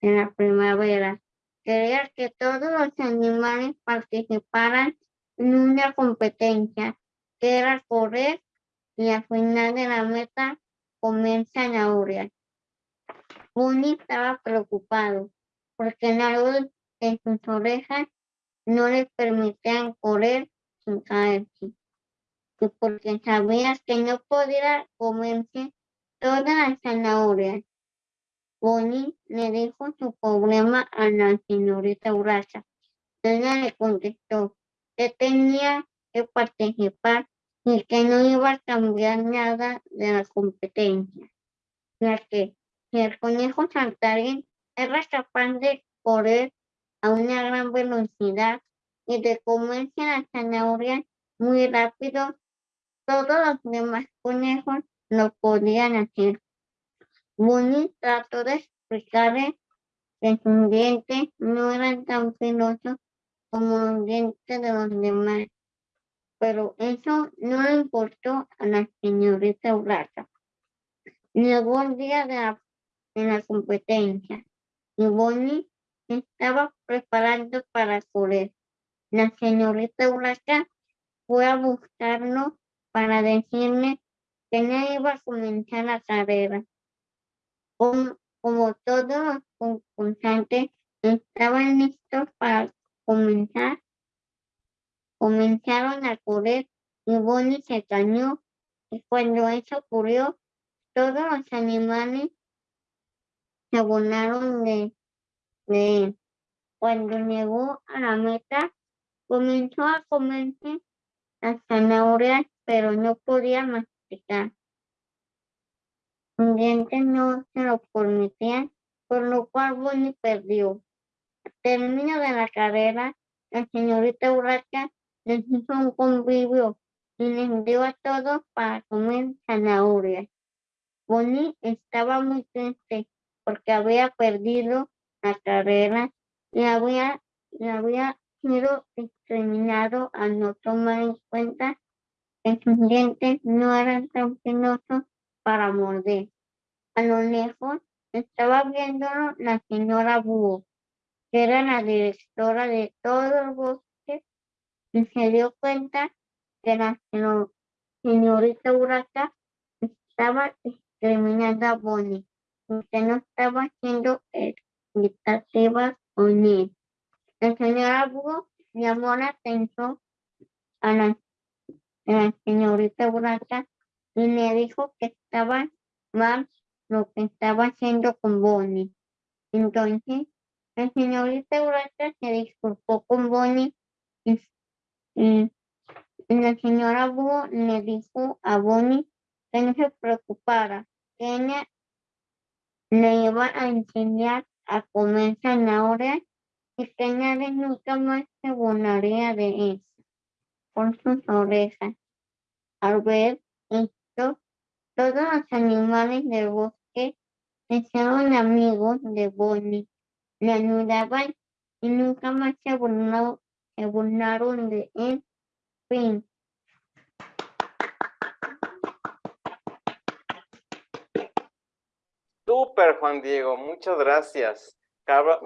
en la primavera. Quería que todos los animales participaran en una competencia, era correr y al final de la meta comer zanahorias. Bunny estaba preocupado porque algo en sus orejas no le permitían correr sin caerse. Y porque sabía que no podía comerse todas las zanahorias. Bonnie le dijo su problema a la señorita Urraca. Ella le contestó que tenía que participar y que no iba a cambiar nada de la competencia, ya que si el conejo saltarín era capaz de correr a una gran velocidad y de comerse las zanahorias muy rápido, todos los demás conejos lo podían hacer. Bunny trató de explicarle que sus dientes no eran tan filosos como los dientes de los demás, pero eso no le importó a la señorita Urraca. Llegó el día de la, competencia y Bonnie estaba preparando para correr. La señorita Urraca fue a buscarlo para decirle que no iba a comenzar la carrera. Como, como todos los concursantes estaban listos para comenzar, comenzaron a correr y Bonnie se cañó. Y cuando eso ocurrió, todos los animales se abonaron de, de él. Cuando llegó a la meta, comenzó a comerse las zanahorias, pero no podía masticar. Sus dientes no se lo permitían, por lo cual Bonnie perdió. Al término de la carrera, la señorita Urraca hizo un convivio y les dio a todos para comer zanahorias. Bonnie estaba muy triste porque había perdido la carrera y había, y había sido discriminado al no tomar en cuenta que sus dientes no eran tan filosos para morder. A lo lejos estaba viéndolo la señora Búho, que era la directora de todo el bosque, y se dio cuenta que la señorita Urraca estaba discriminando a Bonnie, porque no estaba haciendo equitativas con él. La señora Búho llamó la atención a la, señorita Urraca y le dijo que estaba mal lo que estaba haciendo con Bonnie. Entonces, la señorita Urraca se disculpó con Bonnie y la señora Búho le dijo a Bonnie que no se preocupara, que ella le iba a enseñar a comer zanahorias y que nadie nunca más se burlaría de él por sus orejas. Al ver esto, todos los animales del bosque hicieron amigos de Bonnie, le ayudaban y nunca más se, burló- burlaron de él. Fin. Súper, Juan Diego, muchas gracias.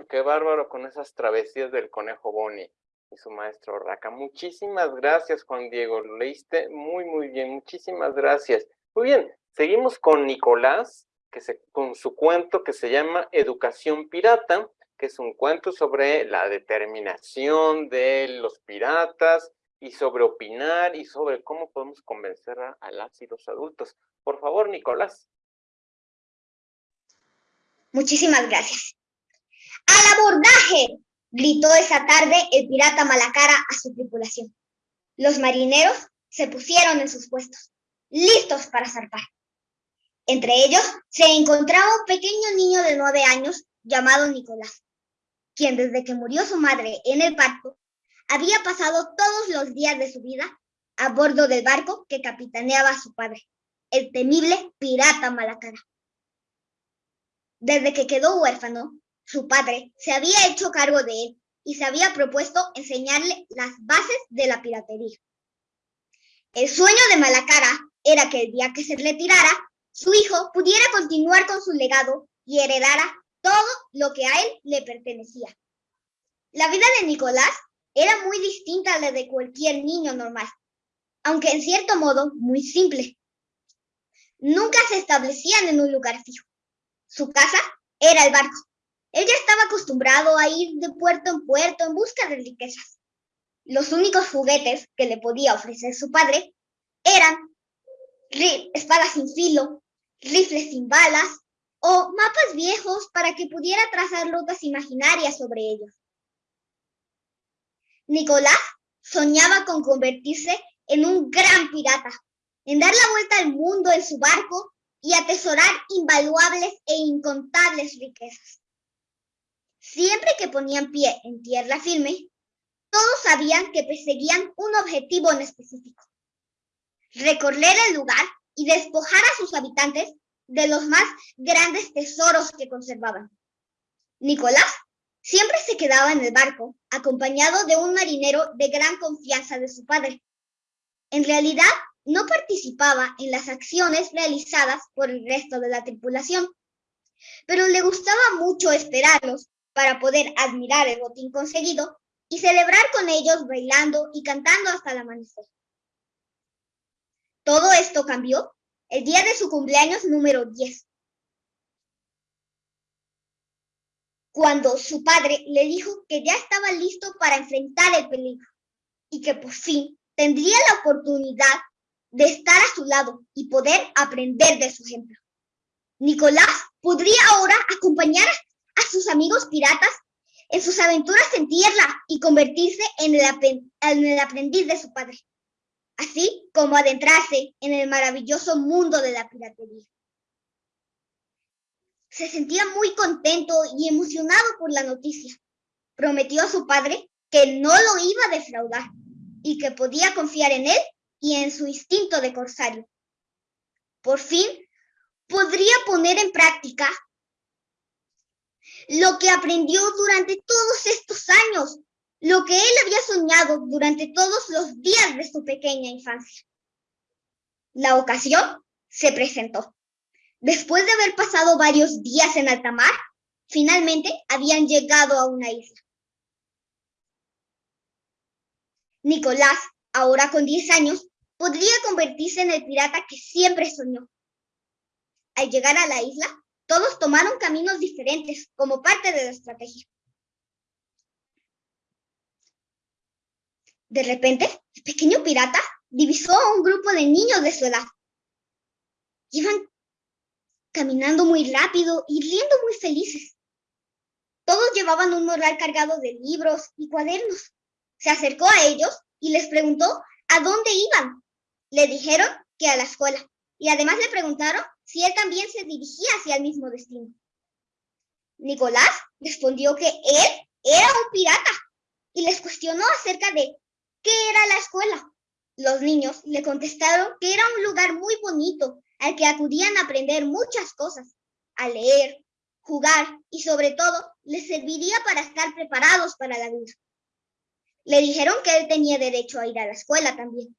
Qué bárbaro con esas travesías del conejo Bonnie. y su maestro Raca. Muchísimas gracias, Juan Diego. Lo leíste muy, muy bien. Muchísimas gracias. Muy bien, seguimos con Nicolás, que con su cuento que se llama Educación Pirata, que es un cuento sobre la determinación de los piratas y sobre opinar y sobre cómo podemos convencer a, a las y los adultos. Por favor, Nicolás. Muchísimas gracias. ¡Al abordaje! gritó esa tarde el pirata Malacara a su tripulación. Los marineros se pusieron en sus puestos, listos para zarpar. Entre ellos se encontraba un pequeño niño de nueve años llamado Nicolás, quien desde que murió su madre en el parto, había pasado todos los días de su vida a bordo del barco que capitaneaba a su padre, el temible pirata Malacara. Desde que quedó huérfano, su padre se había hecho cargo de él y se había propuesto enseñarle las bases de la piratería. El sueño de Malacara era que el día que se retirara, su hijo pudiera continuar con su legado y heredara todo lo que a él le pertenecía. La vida de Nicolás era muy distinta a la de cualquier niño normal, aunque en cierto modo muy simple. Nunca se establecían en un lugar fijo. Su casa era el barco. Él ya estaba acostumbrado a ir de puerto en puerto en busca de riquezas. Los únicos juguetes que le podía ofrecer su padre eran espadas sin filo, rifles sin balas o mapas viejos para que pudiera trazar rutas imaginarias sobre ellos. Nicolás soñaba con convertirse en un gran pirata, en dar la vuelta al mundo en su barco y atesorar invaluables e incontables riquezas. Siempre que ponían pie en tierra firme, todos sabían que perseguían un objetivo en específico. Recorrer el lugar y despojar a sus habitantes de los más grandes tesoros que conservaban. Nicolás siempre se quedaba en el barco, acompañado de un marinero de gran confianza de su padre. En realidad, no participaba en las acciones realizadas por el resto de la tripulación, pero le gustaba mucho esperarlos para poder admirar el botín conseguido y celebrar con ellos bailando y cantando hasta el amanecer. Todo esto cambió el día de su cumpleaños número 10, cuando su padre le dijo que ya estaba listo para enfrentar el peligro y que por fin tendría la oportunidad de estar a su lado y poder aprender de su ejemplo. Nicolás podría ahora acompañar a sus amigos piratas en sus aventuras en tierra y convertirse en el, aprendiz de su padre así como adentrarse en el maravilloso mundo de la piratería. Se sentía muy contento y emocionado por la noticia. Prometió a su padre que no lo iba a defraudar y que podía confiar en él y en su instinto de corsario. Por fin, podría poner en práctica lo que aprendió durante todos estos años lo que él había soñado durante todos los días de su pequeña infancia. La ocasión se presentó. Después de haber pasado varios días en alta mar, finalmente habían llegado a una isla. Nicolás, ahora con 10 años, podría convertirse en el pirata que siempre soñó. Al llegar a la isla, todos tomaron caminos diferentes como parte de la estrategia. De repente, el pequeño pirata divisó a un grupo de niños de su edad. Iban caminando muy rápido y riendo muy felices. Todos llevaban un morral cargado de libros y cuadernos. Se acercó a ellos y les preguntó a dónde iban. Le dijeron que a la escuela y además le preguntaron si él también se dirigía hacia el mismo destino. Nicolás respondió que él era un pirata y les cuestionó acerca de ¿Qué era la escuela? Los niños le contestaron que era un lugar muy bonito al que acudían a aprender muchas cosas, a leer, jugar y sobre todo les serviría para estar preparados para la vida. Le dijeron que él tenía derecho a ir a la escuela también.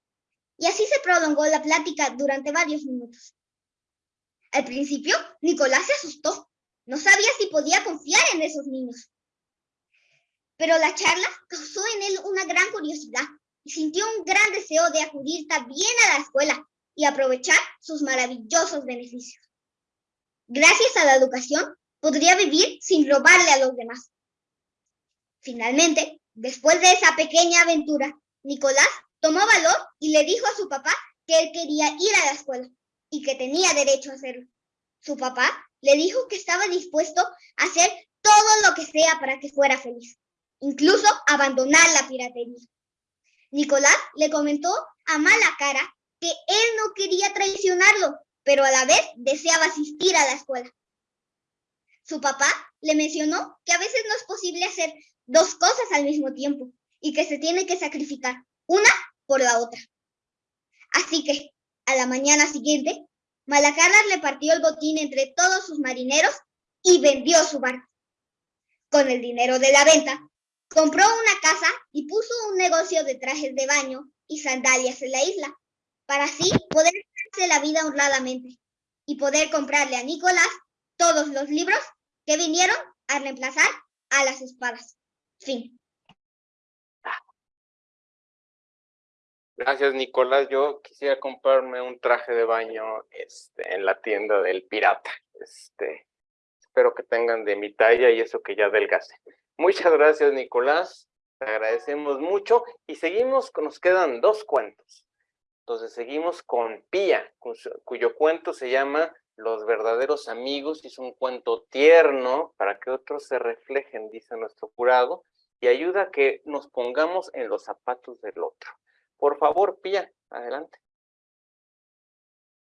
Y así se prolongó la plática durante varios minutos. Al principio, Nicolás se asustó. No sabía si podía confiar en esos niños. Pero la charla causó en él una gran curiosidad y sintió un gran deseo de acudir también a la escuela y aprovechar sus maravillosos beneficios. Gracias a la educación, podría vivir sin robarle a los demás. Finalmente, después de esa pequeña aventura, Nicolás tomó valor y le dijo a su papá que él quería ir a la escuela y que tenía derecho a hacerlo. Su papá le dijo que estaba dispuesto a hacer todo lo que sea para que fuera feliz, incluso abandonar la piratería. Nicolás le comentó a mala cara que él no quería traicionarlo, pero a la vez deseaba asistir a la escuela. Su papá le mencionó que a veces no es posible hacer dos cosas al mismo tiempo y que se tiene que sacrificar una por la otra. Así que, a la mañana siguiente, Malacarras le partió el botín entre todos sus marineros y vendió su barco. Con el dinero de la venta, compró una casa y puso un negocio de trajes de baño y sandalias en la isla, para así poder hacerse la vida honradamente y poder comprarle a Nicolás todos los libros que vinieron a reemplazar a las espadas. Fin. Gracias, Nicolás. Yo quisiera comprarme un traje de baño este, en la tienda del pirata. Este, espero que tengan de mi talla y eso que ya adelgase. Muchas gracias, Nicolás. Te agradecemos mucho y seguimos, nos quedan dos cuentos. Entonces seguimos con Pía, cuyo cuento se llama Los verdaderos amigos es un cuento tierno para que otros se reflejen, dice nuestro jurado, y ayuda a que nos pongamos en los zapatos del otro. Por favor, Pía, adelante.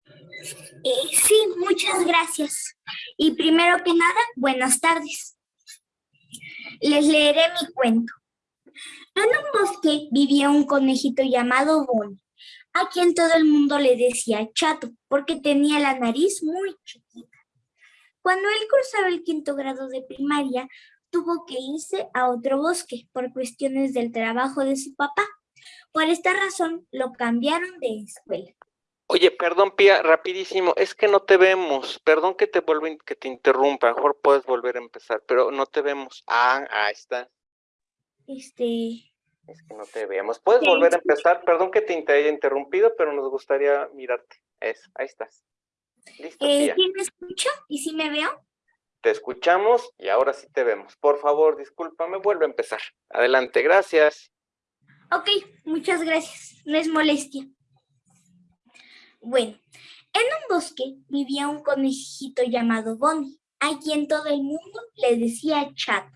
Eh, sí, muchas gracias. Y primero que nada, buenas tardes. Les leeré mi cuento. En un bosque vivía un conejito llamado Bonnie, a quien todo el mundo le decía chato, porque tenía la nariz muy chiquita. Cuando él cursaba el quinto grado de primaria, tuvo que irse a otro bosque por cuestiones del trabajo de su papá. Por esta razón lo cambiaron de escuela. Oye, perdón, Pía, rapidísimo, es que no te vemos. Perdón que te vuelva, que te interrumpa, mejor puedes volver a empezar, pero no te vemos. Ah, ahí está. Este... Es que no te veamos. Puedes volver a empezar, perdón que te haya interrumpido, pero nos gustaría mirarte. Es, ahí estás. Listo, eh, ¿Quién me escucha? ¿Y si me veo? Te escuchamos y ahora sí te vemos. Por favor, discúlpame, vuelve a empezar. Adelante, gracias. Ok, muchas gracias. No es molestia. Bueno, en un bosque vivía un conejito llamado Bonnie, a quien todo el mundo le decía chato,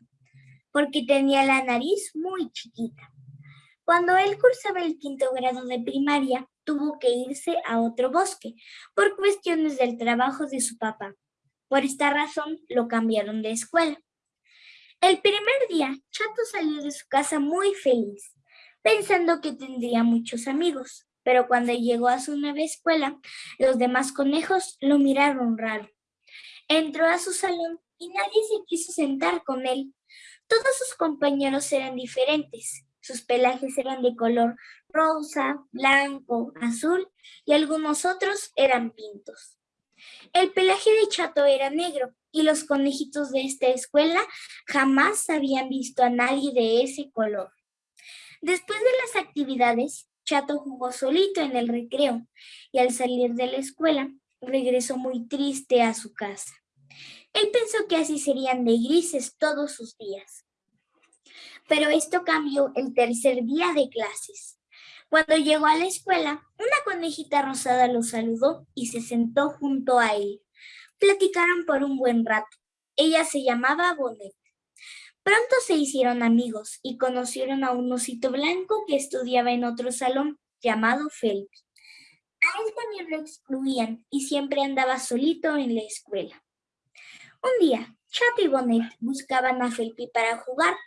porque tenía la nariz muy chiquita. Cuando él cursaba el quinto grado de primaria, tuvo que irse a otro bosque por cuestiones del trabajo de su papá. Por esta razón lo cambiaron de escuela. El primer día, Chato salió de su casa muy feliz, pensando que tendría muchos amigos. Pero cuando llegó a su nueva escuela, los demás conejos lo miraron raro. Entró a su salón y nadie se quiso sentar con él. Todos sus compañeros eran diferentes. Sus pelajes eran de color rosa, blanco, azul y algunos otros eran pintos. El pelaje de Chato era negro y los conejitos de esta escuela jamás habían visto a nadie de ese color. Después de las actividades, Chato jugó solito en el recreo y al salir de la escuela regresó muy triste a su casa. Él pensó que así serían de grises todos sus días. Pero esto cambió el tercer día de clases. Cuando llegó a la escuela, una conejita rosada lo saludó y se sentó junto a él. Platicaron por un buen rato. Ella se llamaba Bonet. Pronto se hicieron amigos y conocieron a un osito blanco que estudiaba en otro salón llamado Felpi. A él también lo excluían y siempre andaba solito en la escuela. Un día, Chat y Bonet buscaban a Felpi para jugar,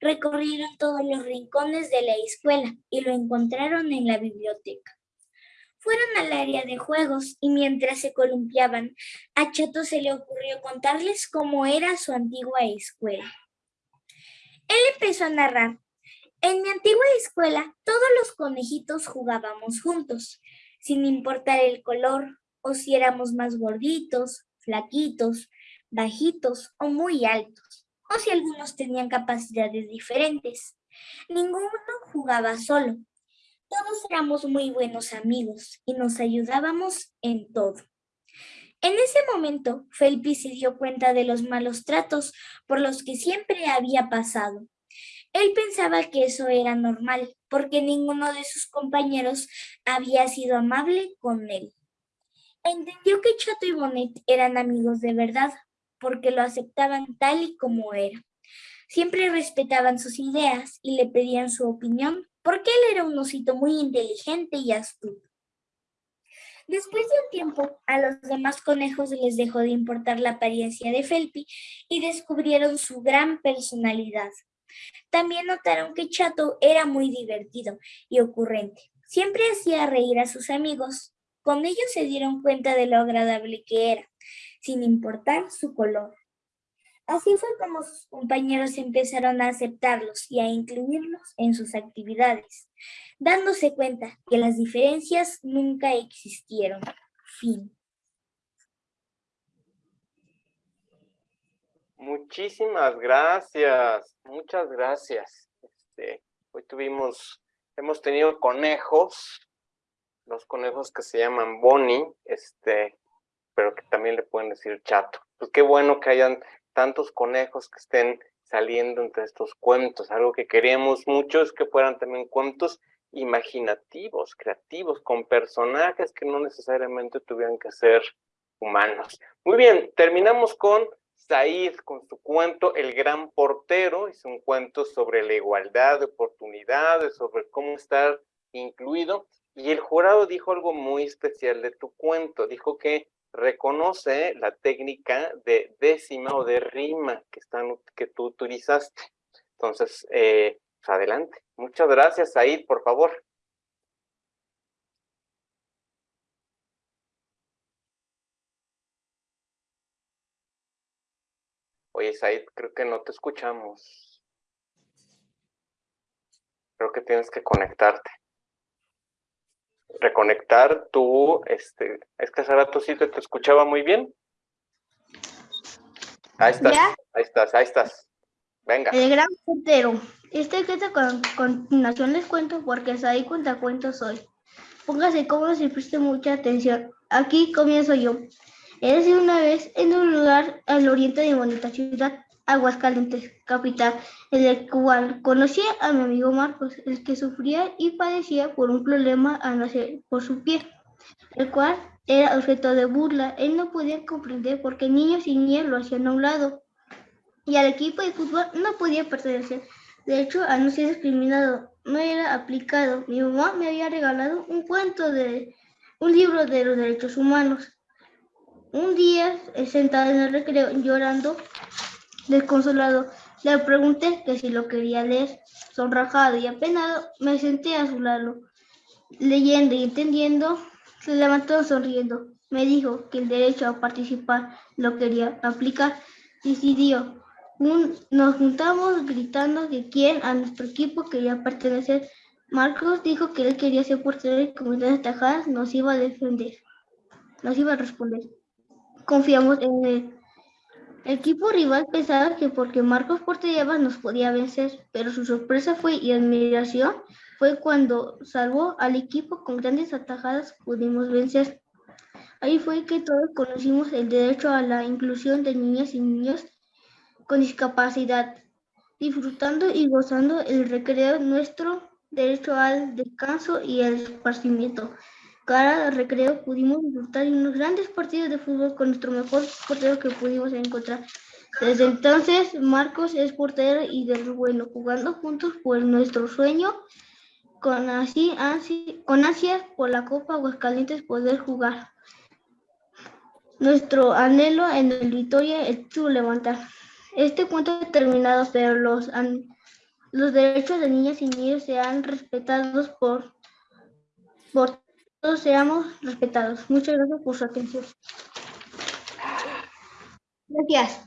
Recorrieron todos los rincones de la escuela y lo encontraron en la biblioteca. Fueron al área de juegos y mientras se columpiaban, a Chato se le ocurrió contarles cómo era su antigua escuela. Él empezó a narrar. En mi antigua escuela, todos los conejitos jugábamos juntos, sin importar el color o si éramos más gorditos, flaquitos, bajitos o muy altos. o si algunos tenían capacidades diferentes. Ninguno jugaba solo. Todos éramos muy buenos amigos y nos ayudábamos en todo. En ese momento, Felpi se dio cuenta de los malos tratos por los que siempre había pasado. Él pensaba que eso era normal, porque ninguno de sus compañeros había sido amable con él. Entendió que Chato y Bonet eran amigos de verdad, porque lo aceptaban tal y como era. Siempre respetaban sus ideas y le pedían su opinión, porque él era un osito muy inteligente y astuto. Después de un tiempo, a los demás conejos les dejó de importar la apariencia de Felpi y descubrieron su gran personalidad. También notaron que Chato era muy divertido y ocurrente. Siempre hacía reír a sus amigos. Con ellos se dieron cuenta de lo agradable que era, sin importar su color. Así fue como sus compañeros empezaron a aceptarlos y a incluirlos en sus actividades, dándose cuenta que las diferencias nunca existieron. Fin. Muchísimas gracias, muchas gracias. Este, hoy tuvimos, hemos tenido conejos, los conejos que se llaman Bonnie, este, pero que también le pueden decir chato. Pues qué bueno que hayan tantos conejos que estén saliendo entre estos cuentos. Algo que queríamos mucho es que fueran también cuentos imaginativos, creativos, con personajes que no necesariamente tuvieran que ser humanos. Muy bien, terminamos con Said, con su cuento El Gran Portero. Es un cuento sobre la igualdad de oportunidades, sobre cómo estar incluido. Y el jurado dijo algo muy especial de tu cuento. Dijo que reconoce la técnica de décima o de rima que, están, que tú utilizaste. Entonces, eh, pues, adelante. Muchas gracias, Said, por favor. Oye, Said, creo que no te escuchamos. Creo que tienes que conectarte reconectar tu, este, es que hace rato sí te, escuchaba muy bien. Ahí estás, ahí estás, ahí estás. Venga. El gran puntero. Este que con continuación les cuento porque es ahí cuentos hoy. Póngase cómodo si preste mucha atención. Aquí comienzo yo. Eres una vez en un lugar al oriente de bonita ciudad Aguascalientes, capital, en el cual conocí a mi amigo Marcos, el que sufría y padecía por un problema al nacer por su pie, el cual era objeto de burla. Él no podía comprender por qué niños y niñas lo hacían a un lado y al equipo de fútbol no podía pertenecer. De hecho, al no ser discriminado, no era aplicado. Mi mamá me había regalado un cuento de un libro de los derechos humanos. Un día, sentado en el recreo llorando, Desconsolado, le pregunté que si lo quería leer. Sonrajado y apenado, me senté a su lado. Leyendo y entendiendo, se levantó sonriendo. Me dijo que el derecho a participar lo quería aplicar. Decidió. nos juntamos gritando que quien a nuestro equipo quería pertenecer. Marcos dijo que él quería ser portero y con tajadas nos iba a defender. Nos iba a responder. Confiamos en él. El equipo rival pensaba que porque Marcos Portellaba nos podía vencer, pero su sorpresa fue y admiración fue cuando salvó al equipo con grandes atajadas pudimos vencer. Ahí fue que todos conocimos el derecho a la inclusión de niñas y niños con discapacidad, disfrutando y gozando el recreo, nuestro derecho al descanso y al esparcimiento. Cada recreo pudimos disfrutar de unos grandes partidos de fútbol con nuestro mejor portero que pudimos encontrar. Desde entonces, Marcos es portero y del bueno, jugando juntos por nuestro sueño, con, así, con ansias por la Copa Aguascalientes poder jugar. Nuestro anhelo en el Victoria es su levantar. Este cuento ha terminado, pero los, los derechos de niñas y niños sean respetados por, por todos seamos respetados. Muchas gracias por su atención. Gracias.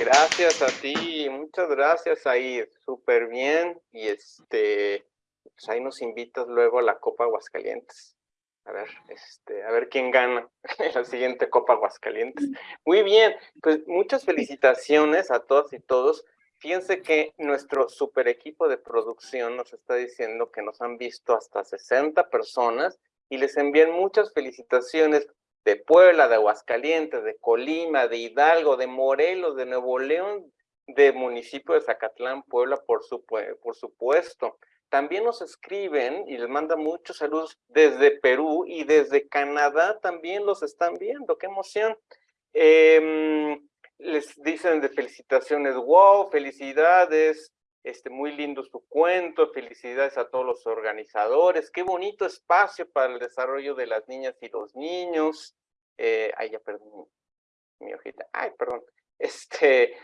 Gracias a ti, muchas gracias ahí, súper bien y este, pues ahí nos invitas luego a la Copa Aguascalientes. A ver, este, a ver quién gana (laughs) la siguiente Copa Aguascalientes. Muy bien, pues muchas felicitaciones a todas y todos. Fíjense que nuestro super equipo de producción nos está diciendo que nos han visto hasta 60 personas y les envían muchas felicitaciones de Puebla, de Aguascalientes, de Colima, de Hidalgo, de Morelos, de Nuevo León, de municipio de Zacatlán, Puebla, por, por supuesto. También nos escriben y les mandan muchos saludos desde Perú y desde Canadá también los están viendo. ¡Qué emoción! Eh, les dicen de felicitaciones, wow, felicidades, este, muy lindo su cuento, felicidades a todos los organizadores, qué bonito espacio para el desarrollo de las niñas y los niños. Eh, ay, ya perdón, mi hojita, ay, perdón. (laughs) Este,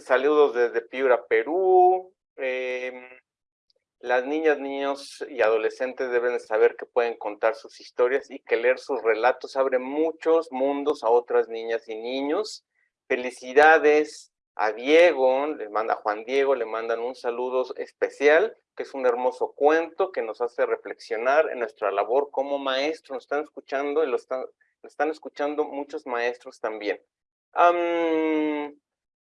saludos desde Piura, Perú. Em, las niñas, niños y adolescentes deben saber que pueden contar sus historias y que leer sus relatos abre muchos mundos a otras niñas y niños. Felicidades a Diego, le manda Juan Diego, le mandan un saludo especial, que es un hermoso cuento que nos hace reflexionar en nuestra labor como maestro. Nos están escuchando y lo están, están escuchando muchos maestros también.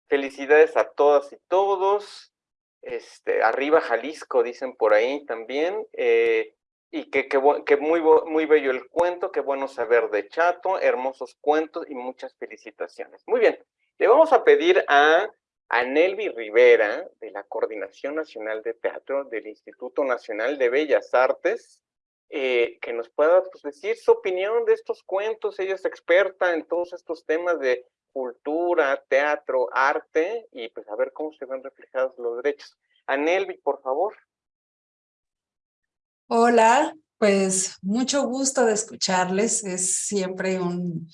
felicidades a todas y todos este, arriba Jalisco, dicen por ahí también, eh, y que, que, muy, muy bello el cuento, qué bueno saber de Chato, hermosos cuentos y muchas felicitaciones. Muy bien, le vamos a pedir a, a Nelvi Rivera, de la Coordinación Nacional de Teatro del Instituto Nacional de Bellas Artes, eh, que nos pueda pues, decir su opinión de estos cuentos. Ella es experta en todos estos temas de cultura, teatro, arte, y pues a ver cómo se ven reflejados los derechos. Anelvi, por favor. Hola, pues mucho gusto de escucharles. Es siempre un,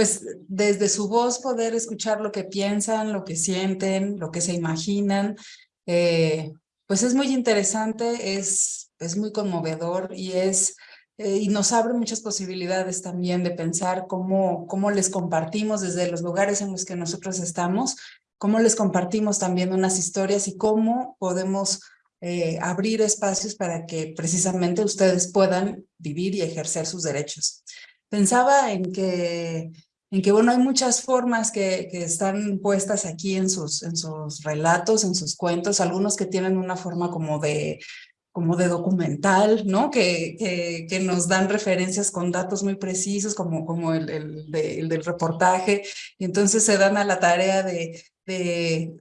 pues desde su voz poder escuchar lo que piensan, lo que sienten, lo que se imaginan. Eh, pues es muy interesante, es, es muy conmovedor y es eh, y nos abre muchas posibilidades también de pensar cómo, cómo les compartimos desde los lugares en los que nosotros estamos, cómo les compartimos también unas historias y cómo podemos eh, abrir espacios para que precisamente ustedes puedan vivir y ejercer sus derechos. Pensaba en que, en que bueno, hay muchas formas que, que están puestas aquí en sus, en sus relatos, en sus cuentos, algunos que tienen una forma como de como de documental, ¿no? Que, que, nos dan referencias con datos muy precisos, como, como el, el, el, del reportaje, y entonces se dan a la tarea de,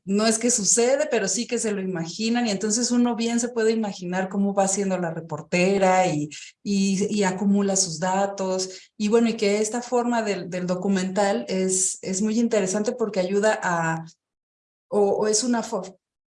no es que sucede, pero sí que se lo imaginan, y entonces uno bien se puede imaginar cómo va haciendo la reportera y, y, acumula sus datos, y bueno, y que esta forma del, documental es, es muy interesante porque ayuda a, o, o es una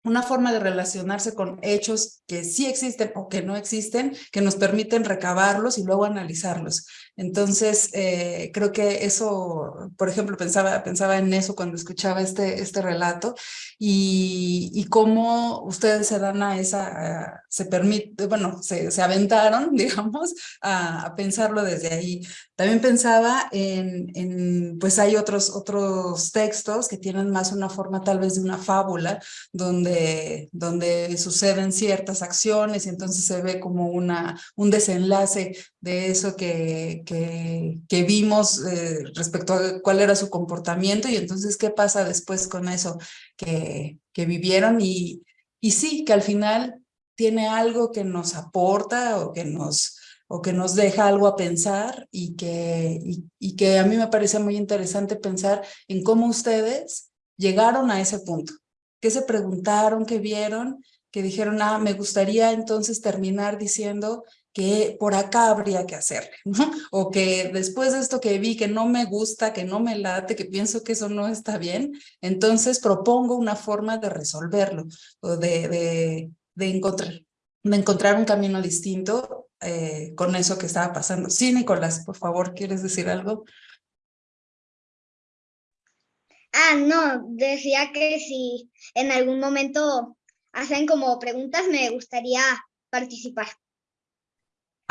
una forma de relacionarse con hechos que sí existen o que no existen, que nos permiten recabarlos y luego analizarlos. Entonces, eh, creo que eso, por ejemplo, pensaba, pensaba en eso cuando escuchaba este, este relato y, y cómo ustedes se dan a esa, se permite, bueno, se, se aventaron, (laughs) digamos, a, a, pensarlo desde ahí. También pensaba en, en, pues hay otros, otros textos que tienen más una forma tal vez de una fábula, donde, donde suceden ciertas acciones y entonces se ve como una, un desenlace de eso que, que, vimos eh, respecto a cuál era su comportamiento y entonces qué pasa después con eso que, que vivieron y, y sí, que al final tiene algo que nos aporta o que nos, o que nos deja algo a pensar y que, y que a mí me parece muy interesante pensar en cómo ustedes llegaron a ese punto, qué se preguntaron, qué vieron, que dijeron, ah, me gustaría entonces terminar diciendo que por acá habría que hacerle, (laughs) ¿no? O que después de esto que vi que no me gusta, que no me late, que pienso que eso no está bien, entonces propongo una forma de resolverlo o de, de, de encontrar, de encontrar un camino distinto eh, con eso que estaba pasando. Sí, Nicolás, por favor, ¿quieres decir algo? Ah, no, decía que si en algún momento hacen como preguntas, me gustaría participar.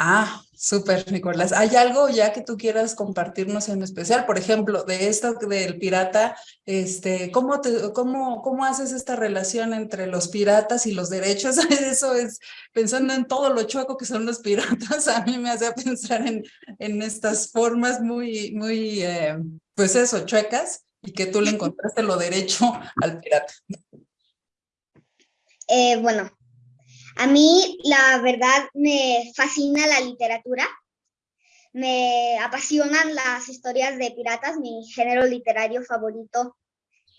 Ah, súper, Nicolás. ¿Hay algo ya que tú quieras compartirnos en especial? Por ejemplo, de esto del pirata, este, ¿cómo, te, cómo, ¿cómo haces esta relación entre los piratas y los derechos? (laughs) Eso es, pensando en todo lo chueco que son los piratas, a mí me hace pensar en, en estas formas muy, muy, eh, pues eso, chuecas, y que tú le (laughs) encontraste lo derecho al pirata. Eh, bueno, a mí, la verdad, me fascina la literatura. Me apasionan las historias de piratas. Mi género literario favorito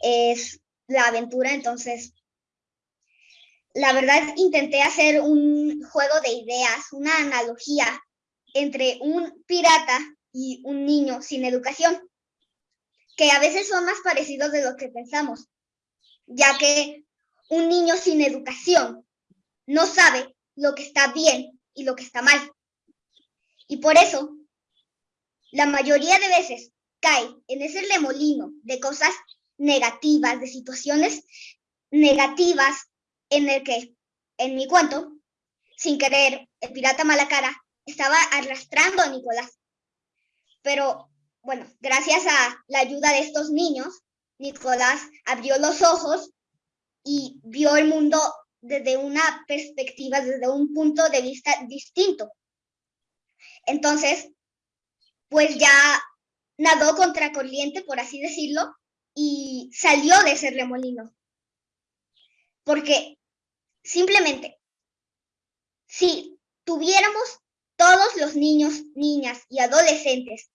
es la aventura. Entonces, la verdad, intenté hacer un juego de ideas, una analogía entre un pirata y un niño sin educación, que a veces son más parecidos de lo que pensamos, ya que un niño sin educación no sabe lo que está bien y lo que está mal. Y por eso, la mayoría de veces cae en ese remolino de cosas negativas, de situaciones negativas en el que, en mi cuento, sin querer, el pirata Malacara estaba arrastrando a Nicolás. Pero, bueno, gracias a la ayuda de estos niños, Nicolás abrió los ojos y vio el mundo desde una perspectiva, desde un punto de vista distinto. Entonces, pues ya nadó contracorriente, por así decirlo, y salió de ese remolino. Porque simplemente, si tuviéramos todos los niños, niñas y adolescentes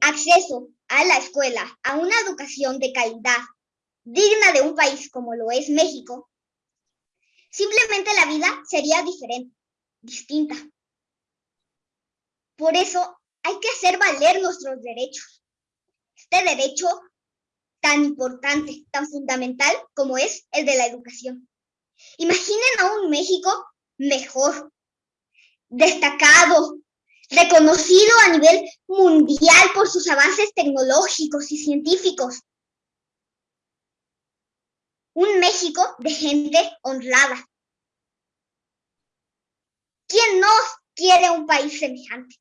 acceso a la escuela, a una educación de calidad digna de un país como lo es México, Simplemente la vida sería diferente, distinta. Por eso hay que hacer valer nuestros derechos. Este derecho tan importante, tan fundamental como es el de la educación. Imaginen a un México mejor, destacado, reconocido a nivel mundial por sus avances tecnológicos y científicos, un México de gente honrada. ¿Quién no quiere un país semejante?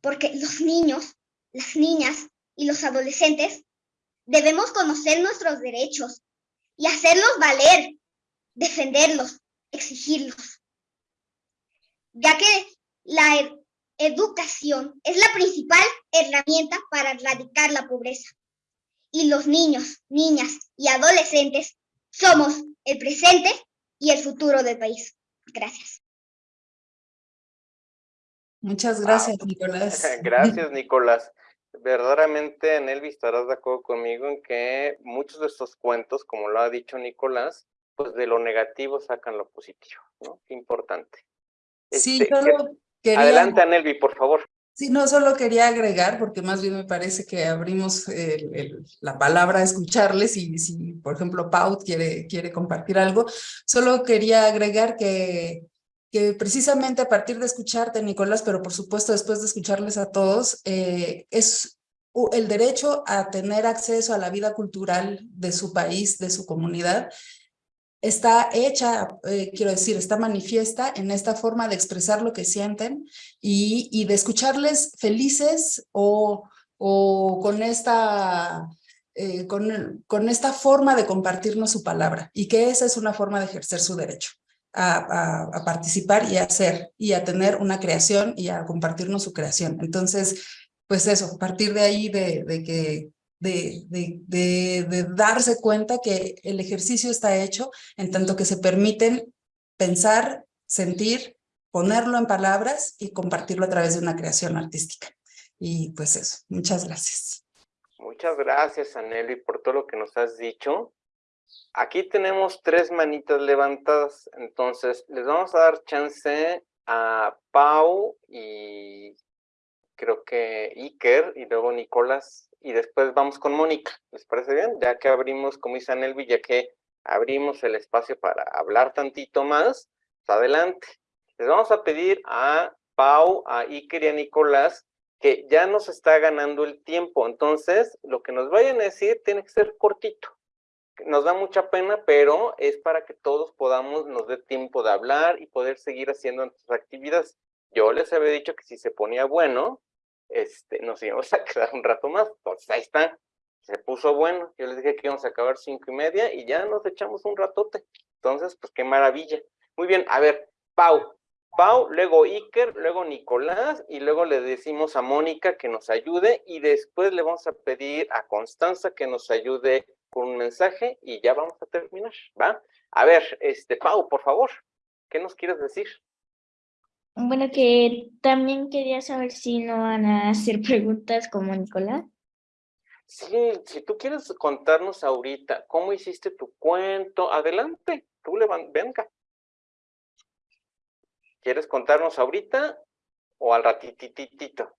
Porque los niños, las niñas y los adolescentes debemos conocer nuestros derechos y hacerlos valer, defenderlos, exigirlos. Ya que la educación es la principal herramienta para erradicar la pobreza. Y los niños, niñas y adolescentes somos el presente y el futuro del país. Gracias. Muchas gracias, Nicolás. (laughs) Gracias, Nicolás. Verdaderamente, Nelvi, estarás de acuerdo conmigo en que muchos de estos cuentos, como lo ha dicho Nicolás, pues de lo negativo sacan lo positivo, ¿no? Importante. Sí, Este, solo quería... Adelante, Nelvi, por favor. Sí, no, solo quería agregar, porque más bien me parece que abrimos el- el- la palabra a escucharles y si, por ejemplo, Pau quiere, quiere compartir algo, solo quería agregar que, que precisamente a partir de escucharte, Nicolás, pero por supuesto después de escucharles a todos, eh, es el derecho a tener acceso a la vida cultural de su país, de su comunidad, está hecha, eh, quiero decir, está manifiesta en esta forma de expresar lo que sienten y, de escucharles felices o, con, esta, eh, con, esta forma de compartirnos su palabra y que esa es una forma de ejercer su derecho. A, participar y a hacer y a tener una creación y a compartirnos su creación. Entonces, pues eso, partir de ahí de que de, de, de, de, darse cuenta que el ejercicio está hecho en tanto que se permiten pensar, sentir, ponerlo en palabras y compartirlo a través de una creación artística. Y pues eso, muchas gracias. Muchas gracias, Aneli, por todo lo que nos has dicho. Aquí tenemos tres manitas levantadas, entonces les vamos a dar chance a Pau y creo que Iker y luego Nicolás y después vamos con Mónica. ¿Les parece bien? Ya que abrimos, como dice Anelvi, ya que abrimos el espacio para hablar tantito más, pues adelante. Les vamos a pedir a Pau, a Iker y a Nicolás que ya nos está ganando el tiempo. Entonces, lo que nos vayan a decir tiene que ser cortito. nos da mucha pena, pero es para que todos podamos, nos dé tiempo de hablar y poder seguir haciendo nuestras actividades. Yo les había dicho que si se ponía bueno, este, nos íbamos (laughs) a quedar un rato más. Entonces ahí está, se puso bueno. Yo les dije que íbamos a acabar cinco y media y ya nos echamos un ratote. Entonces, pues qué maravilla. Muy bien, a ver, Pau. Pau, luego Iker, luego Nicolás y luego le decimos a Mónica que nos ayude y después le vamos a pedir a Constanza que nos ayude con un mensaje y ya vamos a terminar, ¿va? A ver, este, Pau, por favor, ¿qué nos quieres decir? Bueno, que también quería saber si no van a hacer preguntas como Nicolás. Sí, si tú quieres contarnos ahorita cómo hiciste tu cuento, adelante, tú le venga. ¿Quieres contarnos ahorita o al ratititito?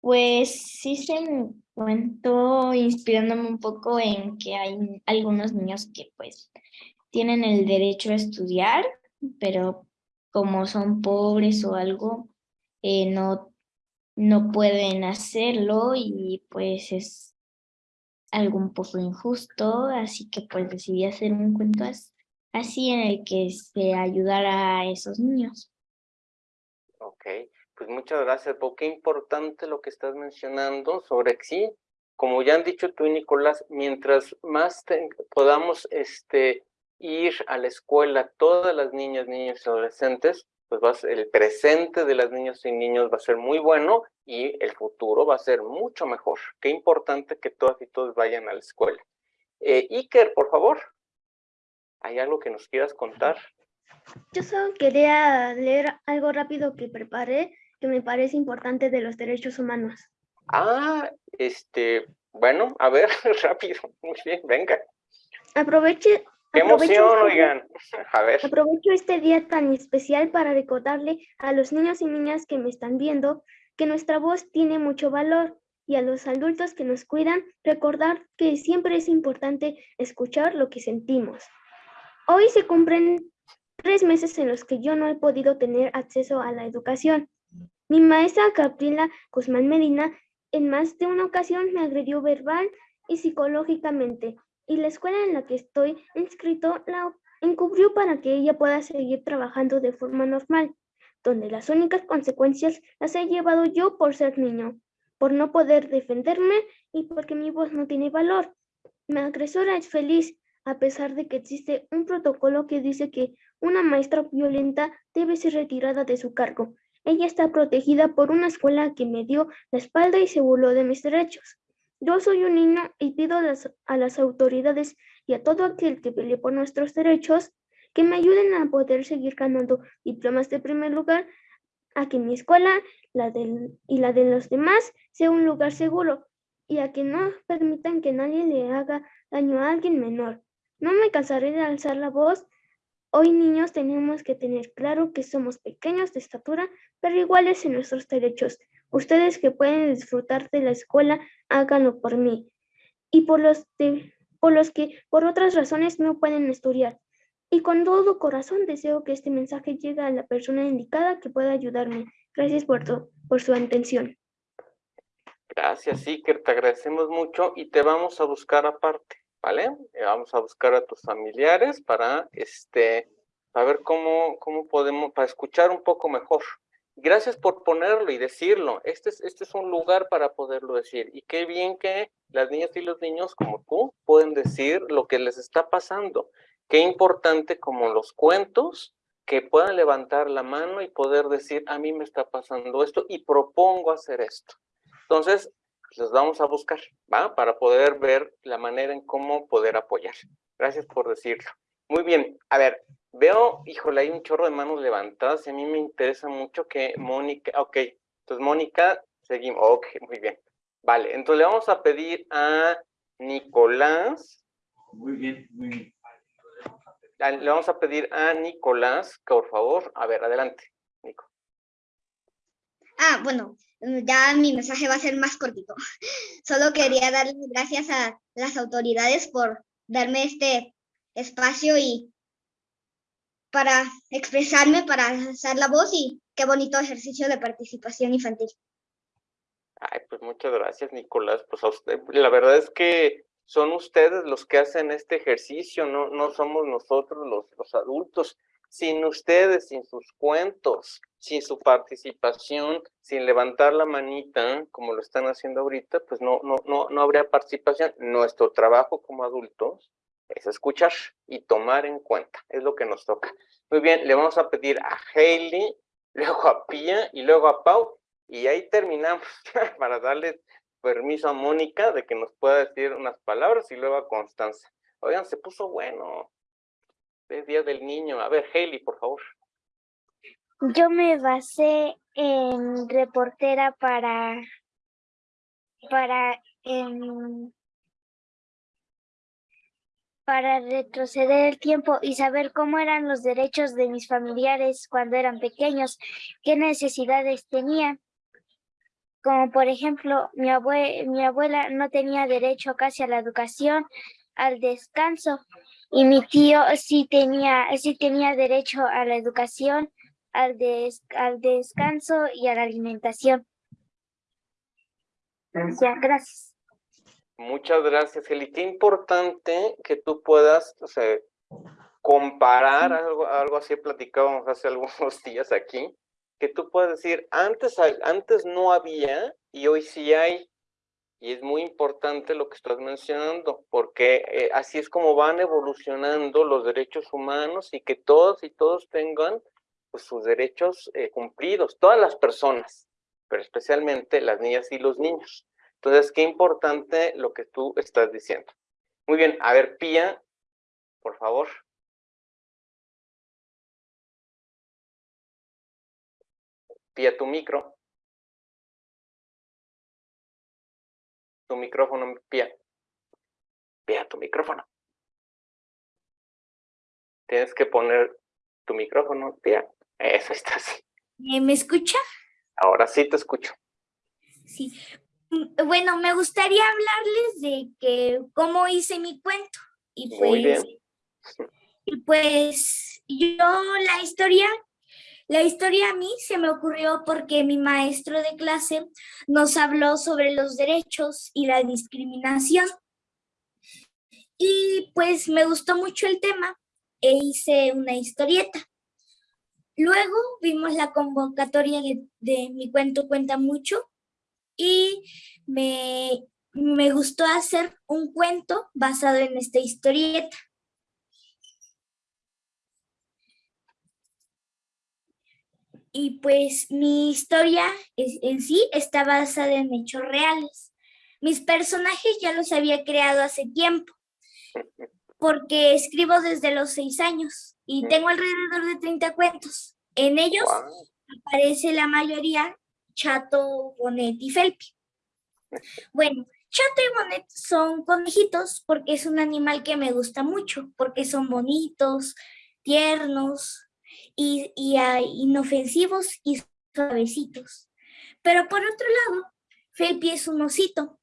Pues se me cuento inspirándome un poco en que hay algunos niños que pues tienen el derecho a estudiar, pero como son pobres o algo, eh, no, no pueden hacerlo y pues es algo un poco injusto, así que pues decidí hacer un cuento así en el que se ayudara a esos niños. Ok, pues muchas gracias, porque importante lo que estás mencionando sobre sí, como ya han dicho tú y Nicolás, mientras más podamos este, ir a la escuela, todas las niñas, niños y adolescentes, pues va el presente de las niñas y niños va a ser muy bueno y el futuro va a ser mucho mejor. Qué importante que todas y todos vayan a la escuela. Eh, Iker, por favor. ¿Hay algo que nos quieras contar? Yo solo quería leer algo rápido que preparé que me parece importante de los derechos humanos. Ah, este, bueno, a ver, (laughs) rápido, muy bien, venga. Aproveche. ¡Qué emoción, este oigan! A ver. Aprovecho este día tan especial para recordarle a los niños y niñas que me están viendo que nuestra voz tiene mucho valor y a los adultos que nos cuidan recordar que siempre es importante escuchar lo que sentimos. Hoy se cumplen tres meses en los que yo no he podido tener acceso a la educación. Mi maestra Gabriela Guzmán Medina en más de una ocasión me agredió verbal y psicológicamente y la escuela en la que estoy inscrito la encubrió para que ella pueda seguir trabajando de forma normal, donde las únicas consecuencias las he llevado yo por ser niño, por no poder defenderme y porque mi voz no tiene valor. Mi agresora es feliz a pesar de que existe un protocolo que dice que una maestra violenta debe ser retirada de su cargo. Ella está protegida por una escuela que me dio la espalda y se burló de mis derechos. Yo soy un niño y pido a las, autoridades y a todo aquel que pelee por nuestros derechos que me ayuden a poder seguir ganando diplomas de primer lugar, a que mi escuela y la de los demás sea un lugar seguro y a que no permitan que nadie le haga daño a alguien menor. No me cansaré de alzar la voz. Hoy niños tenemos que tener claro que somos pequeños de estatura, pero iguales en nuestros derechos. Ustedes que pueden disfrutar de la escuela, háganlo por mí. Y por los, por los que por otras razones no pueden estudiar. Y con todo corazón deseo que este mensaje llegue a la persona indicada que pueda ayudarme. Gracias por, por su atención. Gracias, Iker, te agradecemos mucho y te vamos a buscar aparte. ¿vale? Eh, vamos a buscar a tus familiares para, este, a ver cómo, cómo podemos, para escuchar un poco mejor. Gracias por ponerlo y decirlo. Este es, este es un lugar para poderlo decir. Y qué bien que las niñas y los niños como tú pueden decir lo que les está pasando. Qué importante como los cuentos que puedan levantar la mano y poder decir, a mí me está pasando esto y propongo hacer esto. Entonces, los vamos a buscar, ¿va? Para poder ver la manera en cómo poder apoyar. Gracias por decirlo. Muy bien, a ver, veo, híjole, hay un chorro de manos levantadas y a mí me interesa mucho que Mónica, ok, entonces Mónica, seguimos, ok, muy bien. Vale, entonces le vamos a pedir a Nicolás. Muy bien, muy bien. Le vamos a pedir a Nicolás, que por favor, a ver, adelante, Nico. Ah, bueno, ya mi mensaje va a ser más cortito. Solo quería darle gracias a las autoridades por darme este espacio y para expresarme, para alzar la voz y qué bonito ejercicio de participación infantil. Ay, pues muchas gracias, Nicolás. Pues a usted, la verdad es que son ustedes los que hacen este ejercicio, no, no somos nosotros los, los adultos. Sin ustedes, sin sus cuentos, sin su participación, sin levantar la manita, como lo están haciendo ahorita, pues no, no, no, no habría participación. Nuestro trabajo como adultos es escuchar y tomar en cuenta, es lo que nos toca. Muy bien, le vamos a pedir a Hailey, (laughs) luego a Pia y luego a Pau, y ahí terminamos (laughs) para darle permiso a Mónica de que nos pueda decir unas palabras y luego a Constanza. Oigan, se puso bueno. Es Día del Niño. A ver, Hailey, por favor. Yo me basé en reportera para, para, em, para retroceder el tiempo y saber cómo eran los derechos de mis familiares cuando eran pequeños, qué necesidades tenían. Como por ejemplo, mi, abue mi abuela no tenía derecho casi a la educación, al descanso, y mi tío sí tenía, sí tenía derecho a la educación, al, des al descanso y a la alimentación. Gracias. Muchas gracias, Eli. Qué importante que tú puedas o sea, comparar algo, algo así platicábamos hace algunos (laughs) días aquí, que tú puedas decir, antes, antes no había y hoy sí hay. Y es muy importante lo que estás mencionando, porque eh, así es como van evolucionando los derechos humanos y que todos y todos tengan pues, sus derechos eh, cumplidos, todas las personas, pero especialmente las niñas y los niños. Entonces, qué importante lo que tú estás diciendo. Muy bien, a ver, Pía, por favor. Pía, tu micro. Tu micrófono, Pía. Pía, tu micrófono. Tienes que poner tu micrófono, Pía. Eso está así. ¿Me escucha? Ahora sí te escucho. Sí. Mm, bueno, me gustaría hablarles de que cómo hice mi cuento. Y pues, Muy bien. Y pues yo la historia la historia a mí se me ocurrió porque mi maestro de clase nos habló sobre los derechos y la discriminación. Y pues me gustó mucho el tema e hice una historieta. Luego vimos la convocatoria de, de Mi Cuento Cuenta Mucho y me, me gustó hacer un cuento basado en esta historieta. y pues mi historia en sí está basada en hechos reales. Mis personajes ya los había creado hace tiempo, porque escribo desde los seis años y tengo alrededor de 30 cuentos. En ellos aparece la mayoría Chato, Bonet y Felpi. Bueno, Chato y Bonet son conejitos porque es un animal que me gusta mucho, porque son bonitos, tiernos, y, y inofensivos y suavecitos. Pero por otro lado, Felpi es un osito,